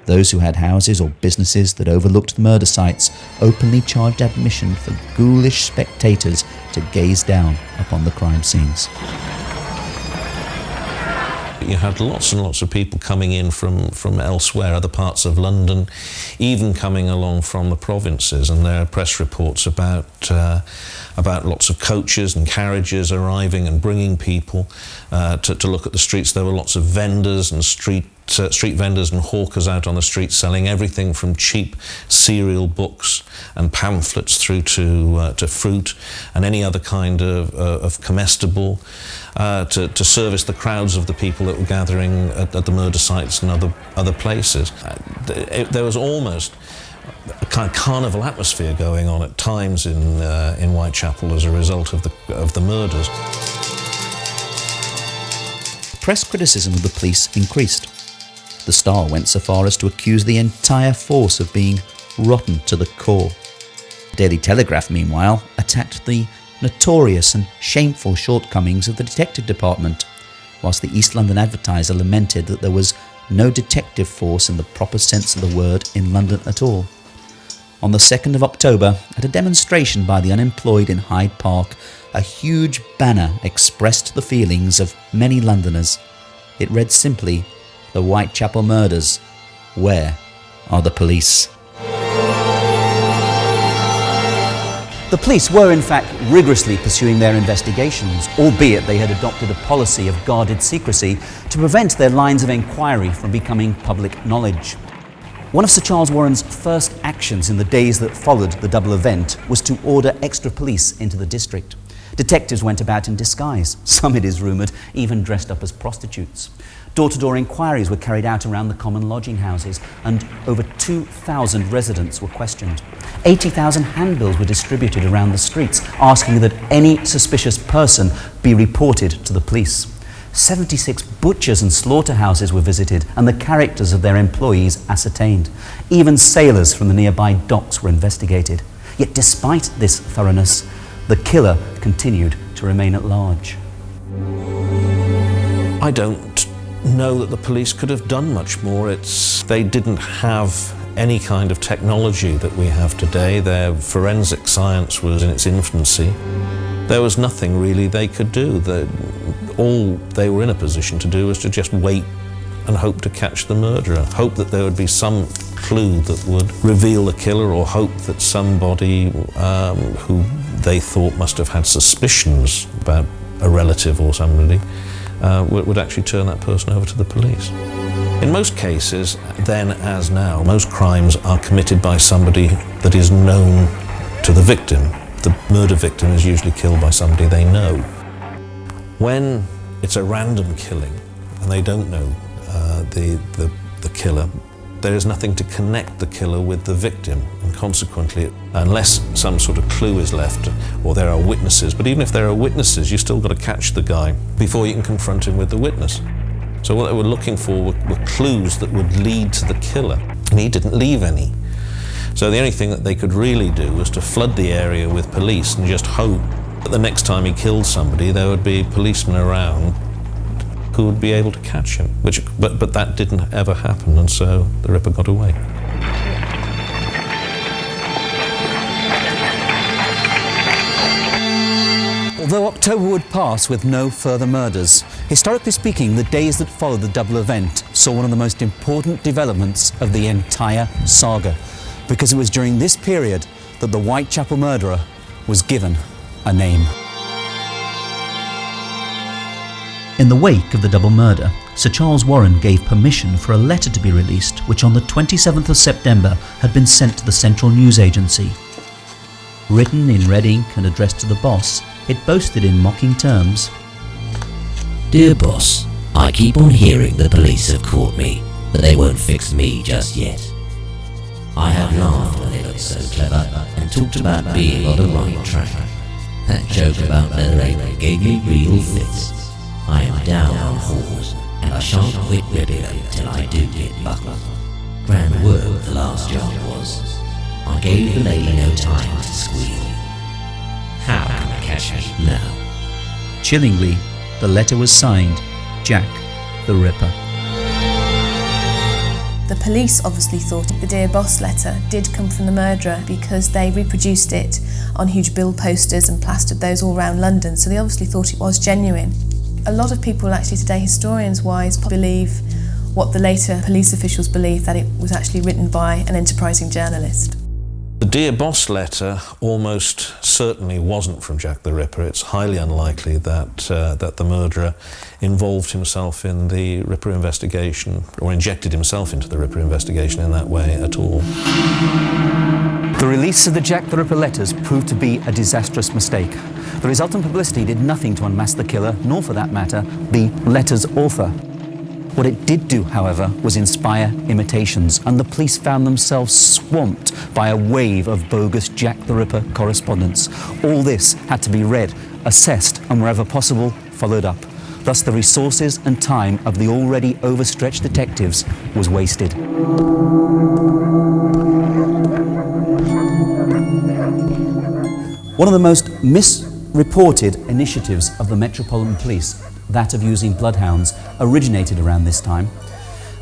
Those who had houses or businesses that overlooked the murder sites openly charged admission for ghoulish spectators to gaze down upon the crime scenes. You had lots and lots of people coming in from, from elsewhere, other parts of London, even coming along from the provinces, and there are press reports about, uh, about lots of coaches and carriages arriving and bringing people uh, to, to look at the streets. There were lots of vendors and street uh, street vendors and hawkers out on the street selling everything from cheap serial books and pamphlets through to, uh, to fruit and any other kind of, uh, of comestible uh, to, to service the crowds of the people that were gathering at, at the murder sites and other, other places. Uh, there was almost kind of carnival atmosphere going on at times in, uh, in Whitechapel as a result of the, of the murders. Press criticism of the police increased. The Star went so far as to accuse the entire force of being rotten to the core. Daily Telegraph, meanwhile, attacked the notorious and shameful shortcomings of the detective department, whilst the East London Advertiser lamented that there was no detective force in the proper sense of the word in London at all. On the 2nd of October, at a demonstration by the unemployed in Hyde Park, a huge banner expressed the feelings of many Londoners. It read simply, The Whitechapel Murders. Where are the police? The police were in fact rigorously pursuing their investigations, albeit they had adopted a policy of guarded secrecy to prevent their lines of inquiry from becoming public knowledge. One of Sir Charles Warren's first actions in the days that followed the double event was to order extra police into the district. Detectives went about in disguise, some, it is rumoured, even dressed up as prostitutes. Door to door inquiries were carried out around the common lodging houses, and over 2,000 residents were questioned. 80,000 handbills were distributed around the streets asking that any suspicious person be reported to the police. 76 butchers and slaughterhouses were visited and the characters of their employees ascertained. Even sailors from the nearby docks were investigated. Yet despite this thoroughness, the killer continued to remain at large. I don't know that the police could have done much more. It's, they didn't have any kind of technology that we have today. Their forensic science was in its infancy. There was nothing really they could do. The, all they were in a position to do was to just wait and hope to catch the murderer, hope that there would be some clue that would reveal the killer or hope that somebody um, who they thought must have had suspicions about a relative or somebody uh, would actually turn that person over to the police. In most cases, then as now, most crimes are committed by somebody that is known to the victim. The murder victim is usually killed by somebody they know. When it's a random killing and they don't know uh, the, the, the killer, there is nothing to connect the killer with the victim, and consequently, unless some sort of clue is left or there are witnesses, but even if there are witnesses, you still got to catch the guy before you can confront him with the witness. So what they were looking for were, were clues that would lead to the killer, and he didn't leave any. So the only thing that they could really do was to flood the area with police and just hope that the next time he killed somebody, there would be policemen around who would be able to catch him. Which, but, but that didn't ever happen, and so the Ripper got away. Although October would pass with no further murders, historically speaking, the days that followed the double event saw one of the most important developments of the entire saga, because it was during this period that the Whitechapel murderer was given a name. In the wake of the double murder, Sir Charles Warren gave permission for a letter to be released which on the 27th of September had been sent to the Central News Agency. Written in red ink and addressed to the boss, it boasted in mocking terms Dear boss, I keep on hearing the police have caught me, but they won't fix me just yet. I have laughed when they looked so clever and talked about being on the right track. That joke about leather apron gave me real fits. I am down on whores, and I shan't quit them till I do get buckled. Grand work the last job was. I gave the lady no time to squeal. How can I catch me now? Chillingly, the letter was signed Jack the Ripper. The police obviously thought the Dear Boss letter did come from the murderer because they reproduced it on huge bill posters and plastered those all around London, so they obviously thought it was genuine. A lot of people actually today, historians wise, believe what the later police officials believed that it was actually written by an enterprising journalist. The Dear Boss letter almost certainly wasn't from Jack the Ripper. It's highly unlikely that, uh, that the murderer involved himself in the Ripper investigation or injected himself into the Ripper investigation in that way at all. The release of the Jack the Ripper letters proved to be a disastrous mistake. The resultant publicity did nothing to unmask the killer, nor for that matter, the letter's author. What it did do, however, was inspire imitations, and the police found themselves swamped by a wave of bogus Jack the Ripper correspondence. All this had to be read, assessed, and wherever possible, followed up. Thus, the resources and time of the already overstretched detectives was wasted. One of the most misreported initiatives of the Metropolitan Police, that of using bloodhounds, originated around this time.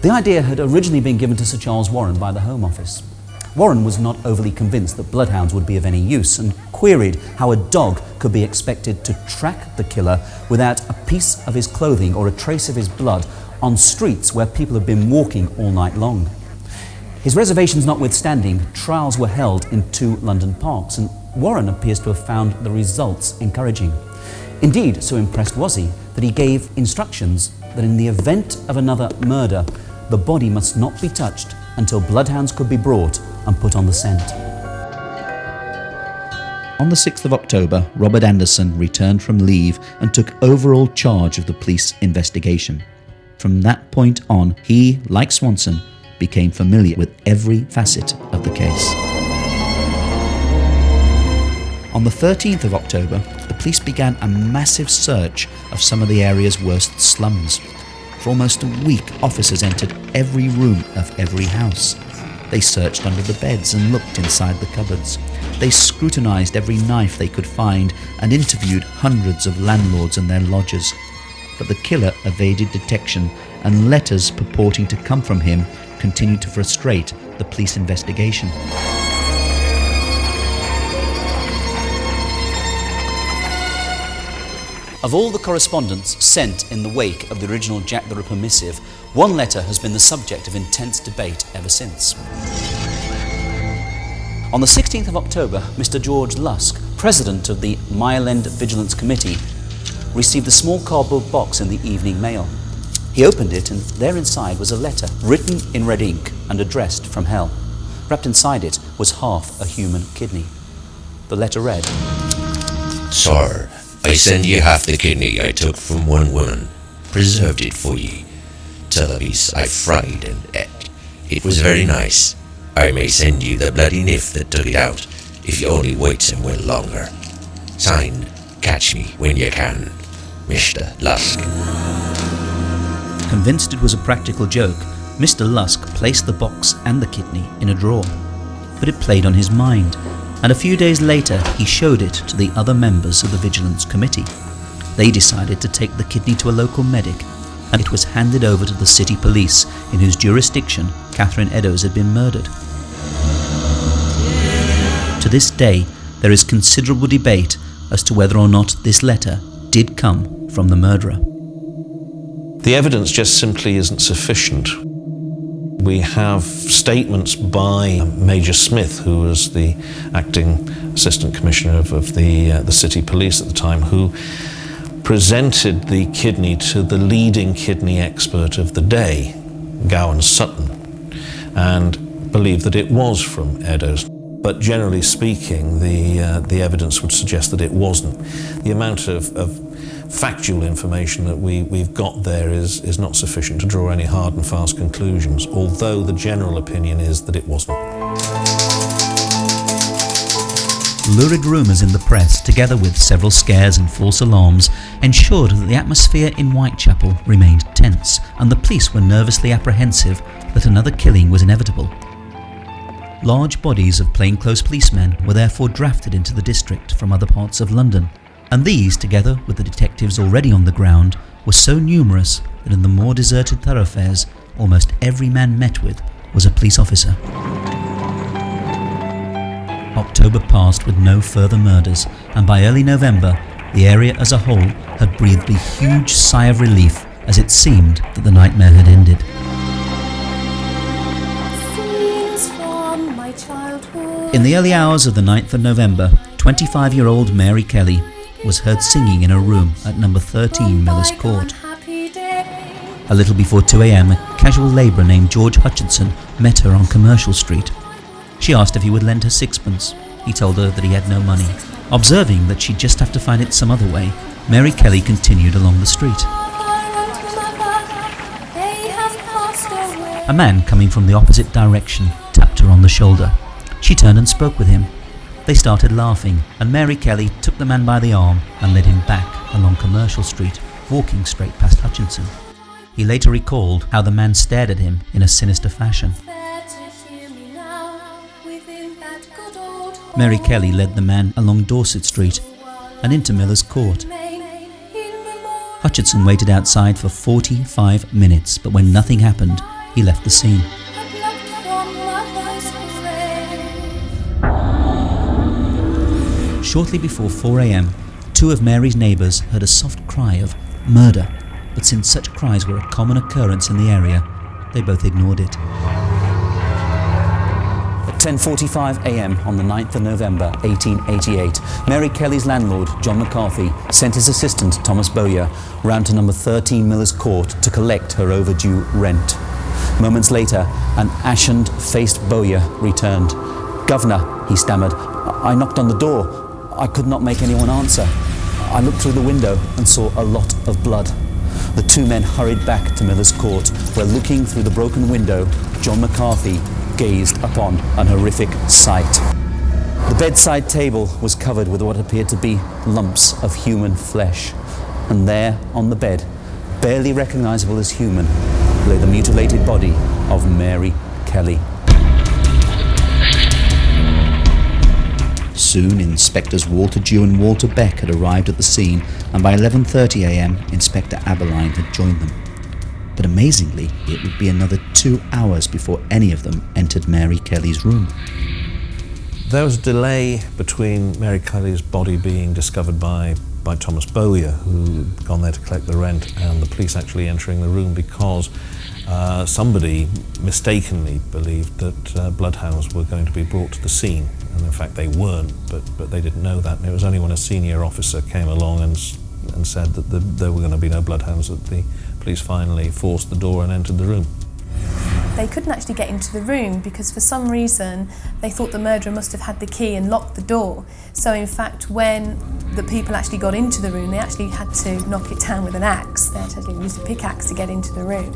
The idea had originally been given to Sir Charles Warren by the Home Office. Warren was not overly convinced that bloodhounds would be of any use and queried how a dog could be expected to track the killer without a piece of his clothing or a trace of his blood on streets where people have been walking all night long. His reservations notwithstanding, trials were held in two London parks, and Warren appears to have found the results encouraging. Indeed, so impressed was he that he gave instructions that in the event of another murder, the body must not be touched until bloodhounds could be brought and put on the scent. On the 6th of October, Robert Anderson returned from leave and took overall charge of the police investigation. From that point on, he, like Swanson, became familiar with every facet of the case. On the 13th of October, police began a massive search of some of the area's worst slums. For almost a week, officers entered every room of every house. They searched under the beds and looked inside the cupboards. They scrutinized every knife they could find and interviewed hundreds of landlords and their lodgers. But the killer evaded detection, and letters purporting to come from him continued to frustrate the police investigation. Of all the correspondence sent in the wake of the original Jack the Ripper missive, one letter has been the subject of intense debate ever since. On the 16th of October, Mr. George Lusk, president of the Mile End Vigilance Committee, received a small cardboard box in the evening mail. He opened it, and there inside was a letter written in red ink and addressed from hell. Wrapped inside it was half a human kidney. The letter read Sir, I send ye half the kidney I took from one woman, preserved it for ye. Piece I fried and ate. It was very nice. I may send you the bloody niff that took it out, if you only wait some while longer. Signed, catch me when you can, Mr. Lusk. Convinced it was a practical joke, Mr. Lusk placed the box and the kidney in a drawer. But it played on his mind, and a few days later he showed it to the other members of the Vigilance Committee. They decided to take the kidney to a local medic, and it was handed over to the city police, in whose jurisdiction Catherine Eddowes had been murdered. To this day, there is considerable debate as to whether or not this letter did come from the murderer. The evidence just simply isn't sufficient. We have statements by Major Smith, who was the acting assistant commissioner of, of the, uh, the city police at the time, who presented the kidney to the leading kidney expert of the day, Gawen Sutton, and believed that it was from Eddowes. But generally speaking, the, uh, the evidence would suggest that it wasn't. The amount of, of factual information that we, we've got there is, is not sufficient to draw any hard and fast conclusions, although the general opinion is that it wasn't. Lurid rumours in the press, together with several scares and false alarms, ensured that the atmosphere in Whitechapel remained tense, and the police were nervously apprehensive that another killing was inevitable. Large bodies of plainclothes policemen were therefore drafted into the district from other parts of London, and these, together with the detectives already on the ground, were so numerous that in the more deserted thoroughfares, almost every man met with was a police officer. October passed with no further murders, and by early November, the area as a whole had breathed a huge sigh of relief as it seemed that the nightmare had ended. Scenes from my childhood. In the early hours of the 9th of November, 25 year old Mary Kelly was heard singing in a room at number 13 Miller's Court. A little before 2 am, a casual labourer named George Hutchinson met her on Commercial Street. She asked if he would lend her sixpence. He told her that he had no money. Observing that she'd just have to find it some other way, Mary Kelly continued along the street. A man coming from the opposite direction tapped her on the shoulder. She turned and spoke with him. They started laughing, and Mary Kelly took the man by the arm and led him back along Commercial Street, walking straight past Hutchinson. He later recalled how the man stared at him in a sinister fashion. Mary Kelly led the man along Dorset Street and into Miller's Court. Hutchinson waited outside for 45 minutes, but when nothing happened, he left the scene. Shortly before 4am, two of Mary's neighbours heard a soft cry of murder, but since such cries were a common occurrence in the area, they both ignored it. At 10.45 a.m. on the 9th of November 1888, Mary Kelly's landlord, John McCarthy, sent his assistant, Thomas Bowyer, round to number 13 Miller's Court to collect her overdue rent. Moments later, an ashen-faced Bowyer returned. Governor, he stammered, I knocked on the door. I could not make anyone answer. I looked through the window and saw a lot of blood. The two men hurried back to Miller's Court, where looking through the broken window, John McCarthy gazed upon an horrific sight. The bedside table was covered with what appeared to be lumps of human flesh, and there, on the bed, barely recognizable as human, lay the mutilated body of Mary Kelly. Soon, Inspectors Walter Dew and Walter Beck had arrived at the scene, and by 11.30am, Inspector Abberline had joined them. But amazingly, it would be another two hours before any of them entered Mary Kelly's room. There was a delay between Mary Kelly's body being discovered by, by Thomas Bowyer, who had gone there to collect the rent, and the police actually entering the room because uh, somebody mistakenly believed that uh, bloodhounds were going to be brought to the scene and in fact they weren't, but, but they didn't know that. And it was only when a senior officer came along and, and said that the, there were going to be no bloodhounds that the police finally forced the door and entered the room. They couldn't actually get into the room because for some reason they thought the murderer must have had the key and locked the door. So in fact when the people actually got into the room they actually had to knock it down with an axe. They had to use a pickaxe to get into the room.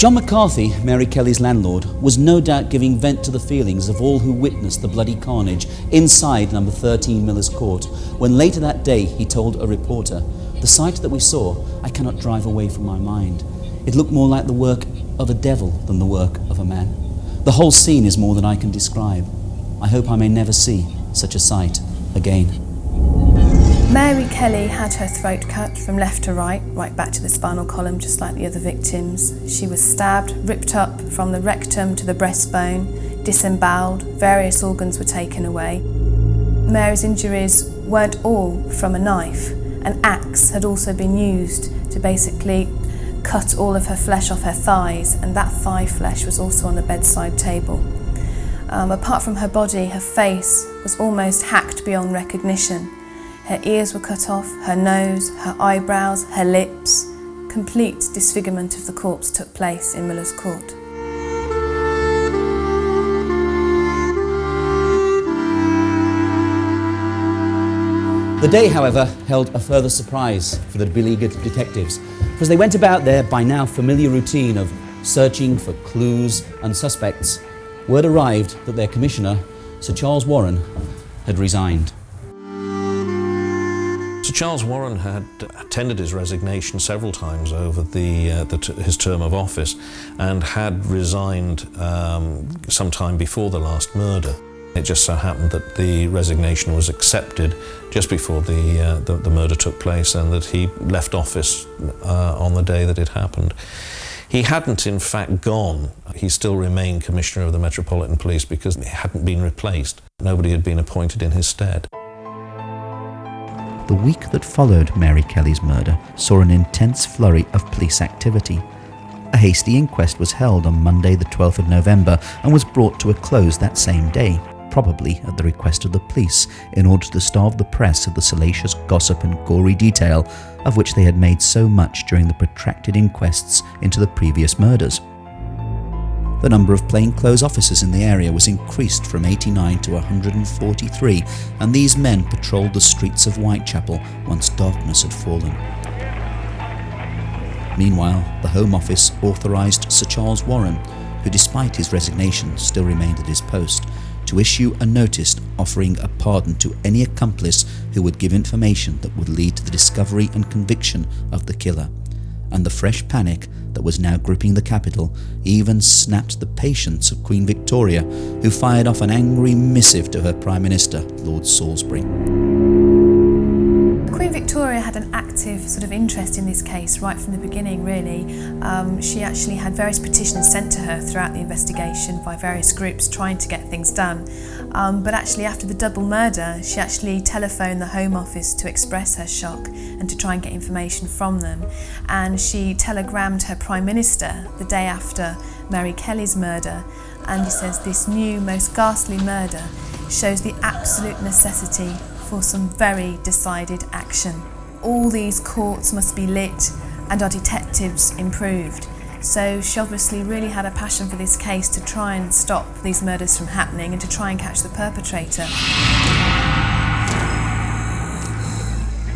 John McCarthy, Mary Kelly's landlord, was no doubt giving vent to the feelings of all who witnessed the bloody carnage inside number 13 Miller's Court, when later that day he told a reporter, The sight that we saw, I cannot drive away from my mind. It looked more like the work of a devil than the work of a man. The whole scene is more than I can describe. I hope I may never see such a sight again. Mary Kelly had her throat cut from left to right, right back to the spinal column, just like the other victims. She was stabbed, ripped up from the rectum to the breastbone, disemboweled, various organs were taken away. Mary's injuries weren't all from a knife. An axe had also been used to basically cut all of her flesh off her thighs, and that thigh flesh was also on the bedside table. Um, apart from her body, her face was almost hacked beyond recognition. Her ears were cut off, her nose, her eyebrows, her lips. Complete disfigurement of the corpse took place in Miller's Court. The day, however, held a further surprise for the beleaguered detectives, for as they went about their by now familiar routine of searching for clues and suspects, word arrived that their commissioner, Sir Charles Warren, had resigned. Charles Warren had tendered his resignation several times over the, uh, the his term of office and had resigned um, sometime before the last murder. It just so happened that the resignation was accepted just before the, uh, the, the, murder took place and that he left office uh, on the day that it happened. He hadn't in fact gone. He still remained Commissioner of the Metropolitan Police because he hadn't been replaced. Nobody had been appointed in his stead. The week that followed Mary Kelly's murder saw an intense flurry of police activity. A hasty inquest was held on Monday the 12th of November and was brought to a close that same day, probably at the request of the police, in order to starve the press of the salacious gossip and gory detail of which they had made so much during the protracted inquests into the previous murders. The number of plainclothes officers in the area was increased from 89 to 143, and these men patrolled the streets of Whitechapel once darkness had fallen. Meanwhile, the Home Office authorised Sir Charles Warren, who despite his resignation still remained at his post, to issue a notice offering a pardon to any accomplice who would give information that would lead to the discovery and conviction of the killer. And the fresh panic that was now gripping the capital even snapped the patience of Queen Victoria, who fired off an angry missive to her Prime Minister, Lord Salisbury. Queen Victoria had an active sort of interest in this case right from the beginning, really. Um, she actually had various petitions sent to her throughout the investigation by various groups trying to get things done. Um, but actually, after the double murder, she actually telephoned the Home Office to express her shock and to try and get information from them. And she telegrammed her Prime Minister the day after Mary Kelly's murder. And he says this new, most ghastly murder shows the absolute necessity for some very decided action. All these courts must be lit and our detectives improved. So she obviously really had a passion for this case to try and stop these murders from happening and to try and catch the perpetrator.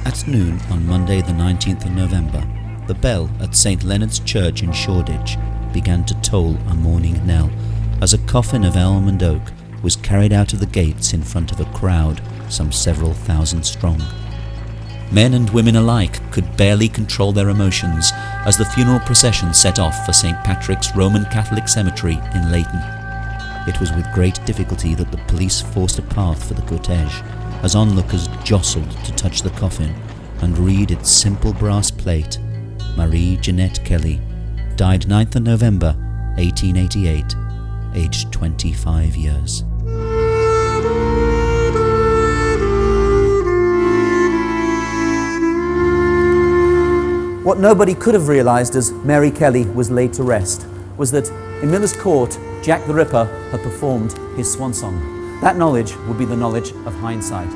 At noon on Monday, the 19th of November, the bell at St Leonard's Church in Shoreditch began to toll a morning knell as a coffin of elm and oak was carried out of the gates in front of a crowd some several thousand strong. Men and women alike could barely control their emotions as the funeral procession set off for St Patrick's Roman Catholic Cemetery in Leyton. It was with great difficulty that the police forced a path for the cortege, as onlookers jostled to touch the coffin and read its simple brass plate, Marie Jeanette Kelly, died 9th of November 1888, aged 25 years. What nobody could have realised as Mary Kelly was laid to rest was that in Miller's Court, Jack the Ripper had performed his swan song. That knowledge would be the knowledge of hindsight.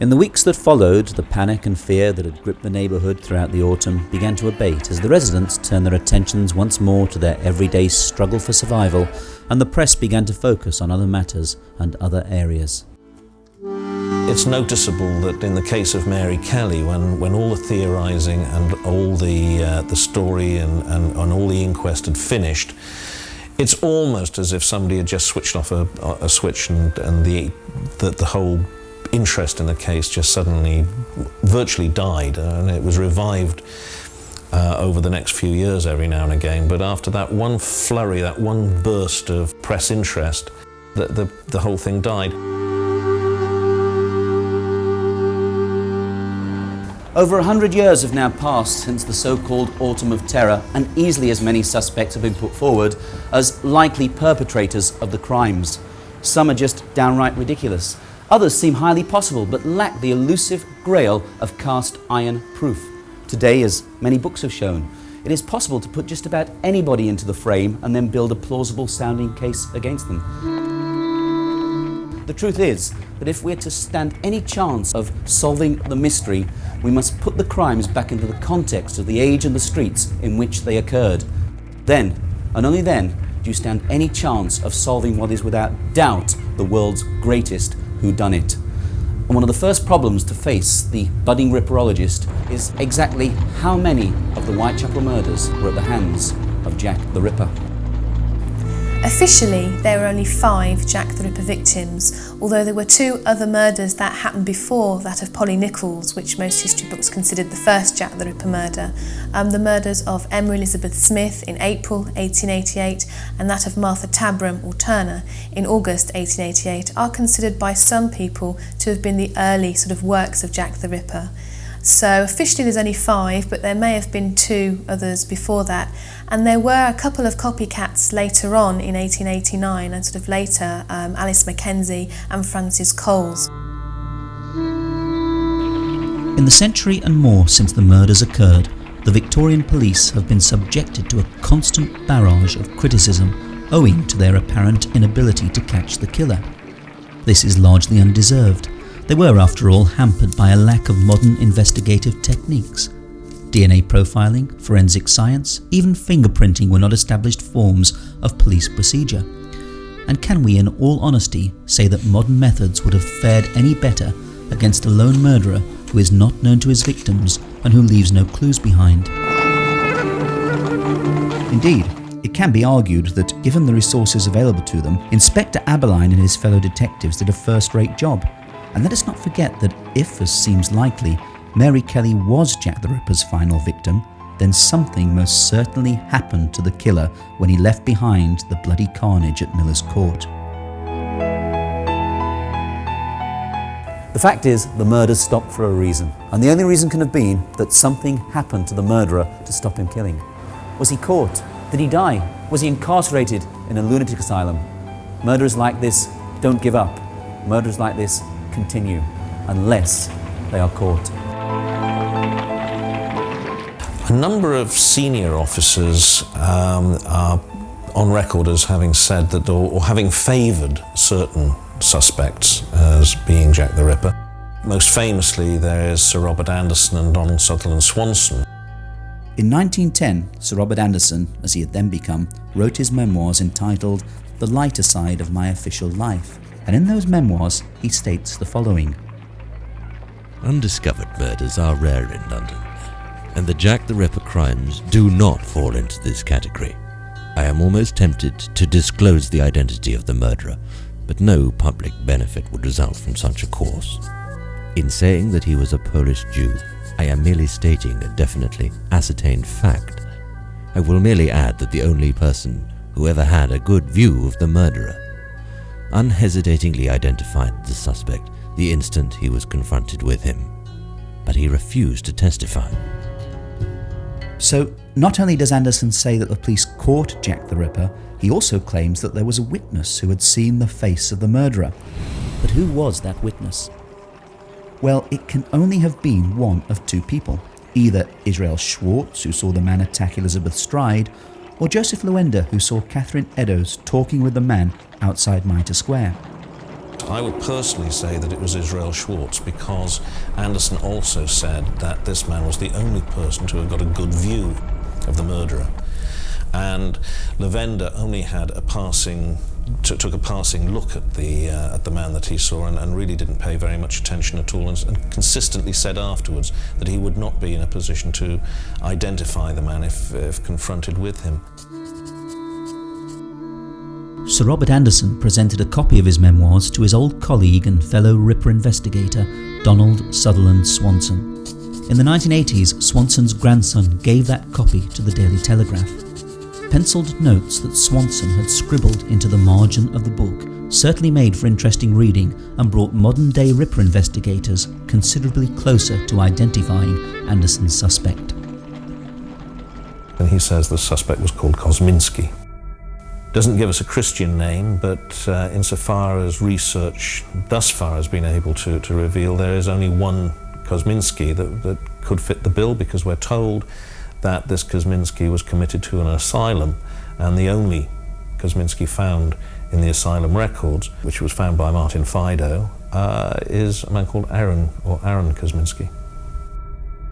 In the weeks that followed, the panic and fear that had gripped the neighbourhood throughout the autumn began to abate as the residents turned their attentions once more to their everyday struggle for survival and the press began to focus on other matters and other areas. It's noticeable that in the case of Mary Kelly, when, when all the theorising and all the, uh, the story and, and, and all the inquest had finished, it's almost as if somebody had just switched off a, a switch and, and the, the, the whole interest in the case just suddenly virtually died and it was revived uh, over the next few years every now and again. But after that one flurry, that one burst of press interest, the, the, the whole thing died. Over a hundred years have now passed since the so-called Autumn of Terror, and easily as many suspects have been put forward as likely perpetrators of the crimes. Some are just downright ridiculous. Others seem highly possible, but lack the elusive grail of cast iron proof. Today, as many books have shown, it is possible to put just about anybody into the frame and then build a plausible sounding case against them. The truth is that if we're to stand any chance of solving the mystery, we must put the crimes back into the context of the age and the streets in which they occurred. Then, and only then, do you stand any chance of solving what is without doubt the world's greatest whodunit. And one of the first problems to face the budding ripperologist is exactly how many of the Whitechapel murders were at the hands of Jack the Ripper. Officially, there were only five Jack the Ripper victims, although there were two other murders that happened before that of Polly Nichols, which most history books considered the first Jack the Ripper murder. Um, the murders of Emma Elizabeth Smith in April 1888 and that of Martha Tabram or Turner in August 1888 are considered by some people to have been the early sort of works of Jack the Ripper. So officially there's only five, but there may have been two others before that. And there were a couple of copycats later on in 1889 and sort of later, um, Alice Mackenzie and Frances Coles. In the century and more since the murders occurred, the Victorian police have been subjected to a constant barrage of criticism owing to their apparent inability to catch the killer. This is largely undeserved they were, after all, hampered by a lack of modern investigative techniques. DNA profiling, forensic science, even fingerprinting were not established forms of police procedure. And can we, in all honesty, say that modern methods would have fared any better against a lone murderer who is not known to his victims and who leaves no clues behind? Indeed, it can be argued that, given the resources available to them, Inspector Abberline and his fellow detectives did a first-rate job. And let us not forget that if, as seems likely, Mary Kelly was Jack the Ripper's final victim, then something most certainly happened to the killer when he left behind the bloody carnage at Miller's Court. The fact is, the murders stopped for a reason, and the only reason can have been that something happened to the murderer to stop him killing. Was he caught? Did he die? Was he incarcerated in a lunatic asylum? Murderers like this don't give up. Murderers like this continue unless they are caught. A number of senior officers um, are on record as having said that, or, or having favoured certain suspects as being Jack the Ripper. Most famously, there is Sir Robert Anderson and Donald Sutherland Swanson. In 1910, Sir Robert Anderson, as he had then become, wrote his memoirs entitled The Lighter Side of My Official Life, and in those memoirs he states the following Undiscovered murders are rare in London, and the Jack the Ripper crimes do not fall into this category. I am almost tempted to disclose the identity of the murderer, but no public benefit would result from such a course. In saying that he was a Polish Jew, I am merely stating a definitely ascertained fact. I will merely add that the only person who ever had a good view of the murderer unhesitatingly identified the suspect the instant he was confronted with him, but he refused to testify. So, not only does Anderson say that the police caught Jack the Ripper, he also claims that there was a witness who had seen the face of the murderer. But who was that witness? Well, it can only have been one of two people either Israel Schwartz, who saw the man attack Elizabeth Stride, or Joseph Lawende, who saw Catherine Eddowes talking with the man outside Mitre Square. I would personally say that it was Israel Schwartz because Anderson also said that this man was the only person to have got a good view of the murderer. And Lawende only had a passing took a passing look at the uh, at the man that he saw and, and, really didn't pay very much attention at all and, and, consistently said afterwards that he would not be in a position to identify the man if, if confronted with him. Sir Robert Anderson presented a copy of his memoirs to his old colleague and fellow Ripper investigator, Donald Sutherland Swanson. In the 1980s, Swanson's grandson gave that copy to the Daily Telegraph. Penciled notes that Swanson had scribbled into the margin of the book certainly made for interesting reading and brought modern day Ripper investigators considerably closer to identifying Anderson's suspect. And he says the suspect was called Kosminski. Doesn't give us a Christian name, but uh, insofar as research thus far has been able to, to reveal, there is only one Kosminski that, that could fit the bill because we're told that this Kosminski was committed to an asylum and the only Kosminski found in the asylum records, which was found by Martin Fido, uh, is a man called Aaron or Aaron Kosminski.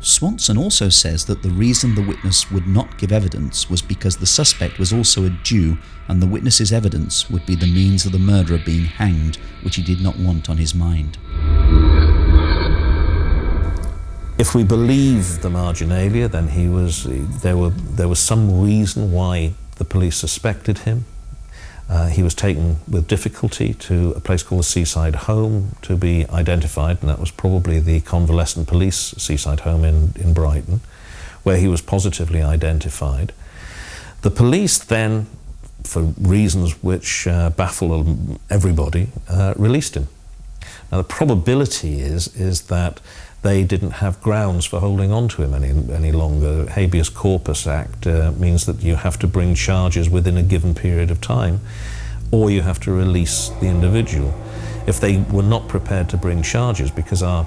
Swanson also says that the reason the witness would not give evidence was because the suspect was also a Jew and the witness's evidence would be the means of the murderer being hanged, which he did not want on his mind. If we believe the marginalia, then he was, there, were, there was some reason why the police suspected him. Uh, he was taken with difficulty to a place called the Seaside Home to be identified, and that was probably the convalescent police seaside home in, in Brighton, where he was positively identified. The police then, for reasons which uh, baffle everybody, uh, released him. Now the probability is, is that they didn't have grounds for holding on to him any, any longer. Habeas Corpus Act uh, means that you have to bring charges within a given period of time or you have to release the individual. If they were not prepared to bring charges because our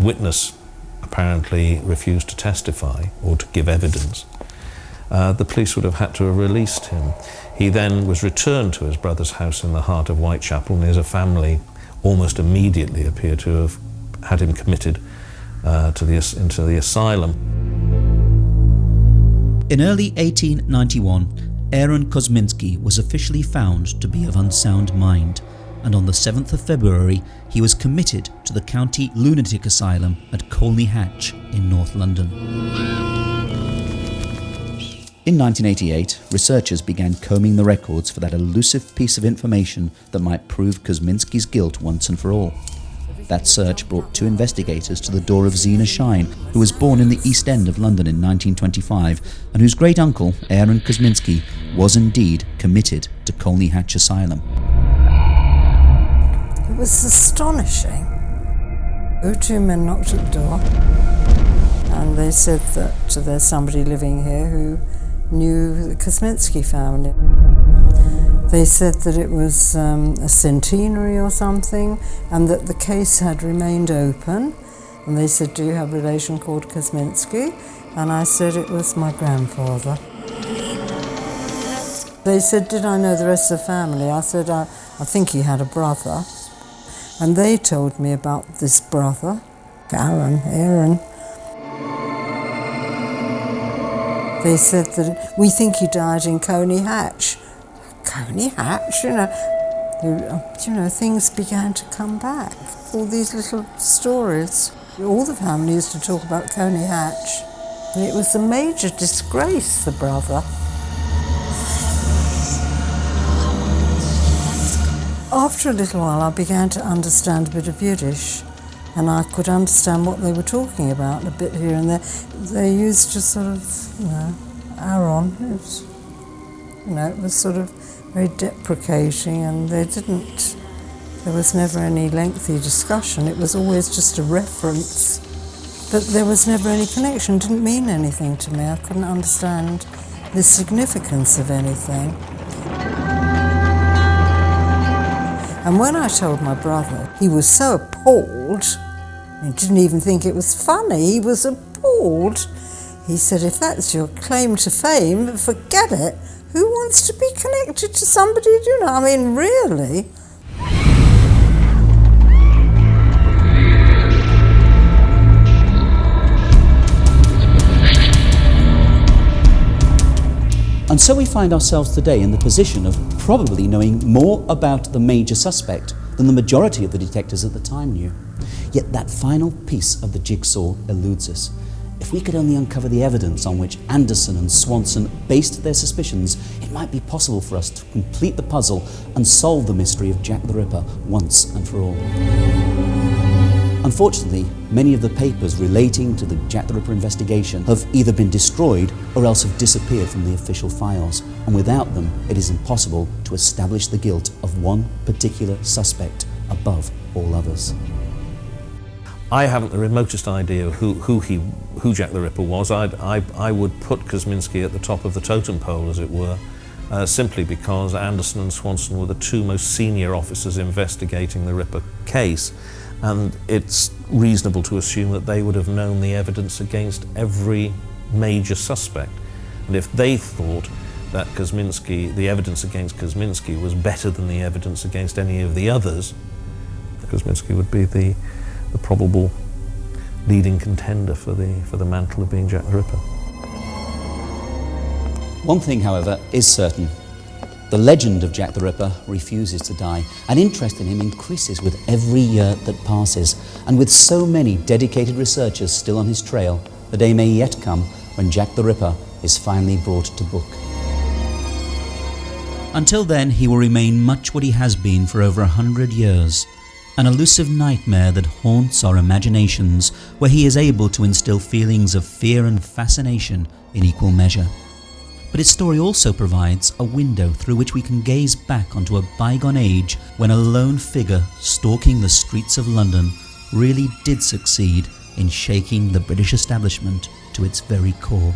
witness apparently refused to testify or to give evidence, uh, the police would have had to have released him. He then was returned to his brother's house in the heart of Whitechapel and his family almost immediately appear to have had him committed uh, to the, into the asylum. In early 1891, Aaron Kosminski was officially found to be of unsound mind, and on the 7th of February he was committed to the County Lunatic Asylum at Colney Hatch in North London. In 1988, researchers began combing the records for that elusive piece of information that might prove Kosminski's guilt once and for all. That search brought two investigators to the door of Zena Shine, who was born in the East End of London in 1925 and whose great uncle, Aaron Kosminski, was indeed committed to Colney Hatch Asylum. It was astonishing. Two men knocked at the door and they said that there's somebody living here who knew the Kosminski family. They said that it was um, a centenary or something and that the case had remained open. And they said, Do you have a relation called Kosminski? And I said, It was my grandfather. They said, Did I know the rest of the family? I said, I, I think he had a brother. And they told me about this brother, Aaron, Aaron. They said that we think he died in Coney Hatch. Colney Hatch, you know, you, uh, you know, things began to come back. All these little stories. All the family used to talk about Colney Hatch. It was a major disgrace, the brother. After a little while, I began to understand a bit of Yiddish, and I could understand what they were talking about a bit here and there. They used to sort of, you know, Aaron. It was, you know, it was sort of very deprecating, and they didn't. There was never any lengthy discussion. It was always just a reference, but there was never any connection. It didn't mean anything to me. I couldn't understand the significance of anything. And when I told my brother, he was so appalled. He didn't even think it was funny. He was appalled. He said, if that's your claim to fame, forget it. Who wants to be connected to somebody, do you know? I mean, really? And so we find ourselves today in the position of probably knowing more about the major suspect than the majority of the detectives at the time knew. Yet that final piece of the jigsaw eludes us. If we could only uncover the evidence on which Anderson and Swanson based their suspicions, it might be possible for us to complete the puzzle and solve the mystery of Jack the Ripper once and for all. Unfortunately, many of the papers relating to the Jack the Ripper investigation have either been destroyed or else have disappeared from the official files, and without them, it is impossible to establish the guilt of one particular suspect above all others. I haven't the remotest idea who, who, he, who Jack the Ripper was. I'd, I, I would put Kosminski at the top of the totem pole, as it were, uh, simply because Anderson and Swanson were the two most senior officers investigating the Ripper case and it's reasonable to assume that they would have known the evidence against every major suspect. And if they thought that Kosminski, the evidence against Kosminski was better than the evidence against any of the others, Kosminski would be the, the probable leading contender for the, for the mantle of being Jack the Ripper. One thing, however, is certain. The legend of Jack the Ripper refuses to die, and interest in him increases with every year that passes. And with so many dedicated researchers still on his trail, the day may yet come when Jack the Ripper is finally brought to book. Until then, he will remain much what he has been for over a hundred years an elusive nightmare that haunts our imaginations, where he is able to instill feelings of fear and fascination in equal measure. But his story also provides a window through which we can gaze back onto a bygone age when a lone figure stalking the streets of London really did succeed in shaking the British establishment to its very core.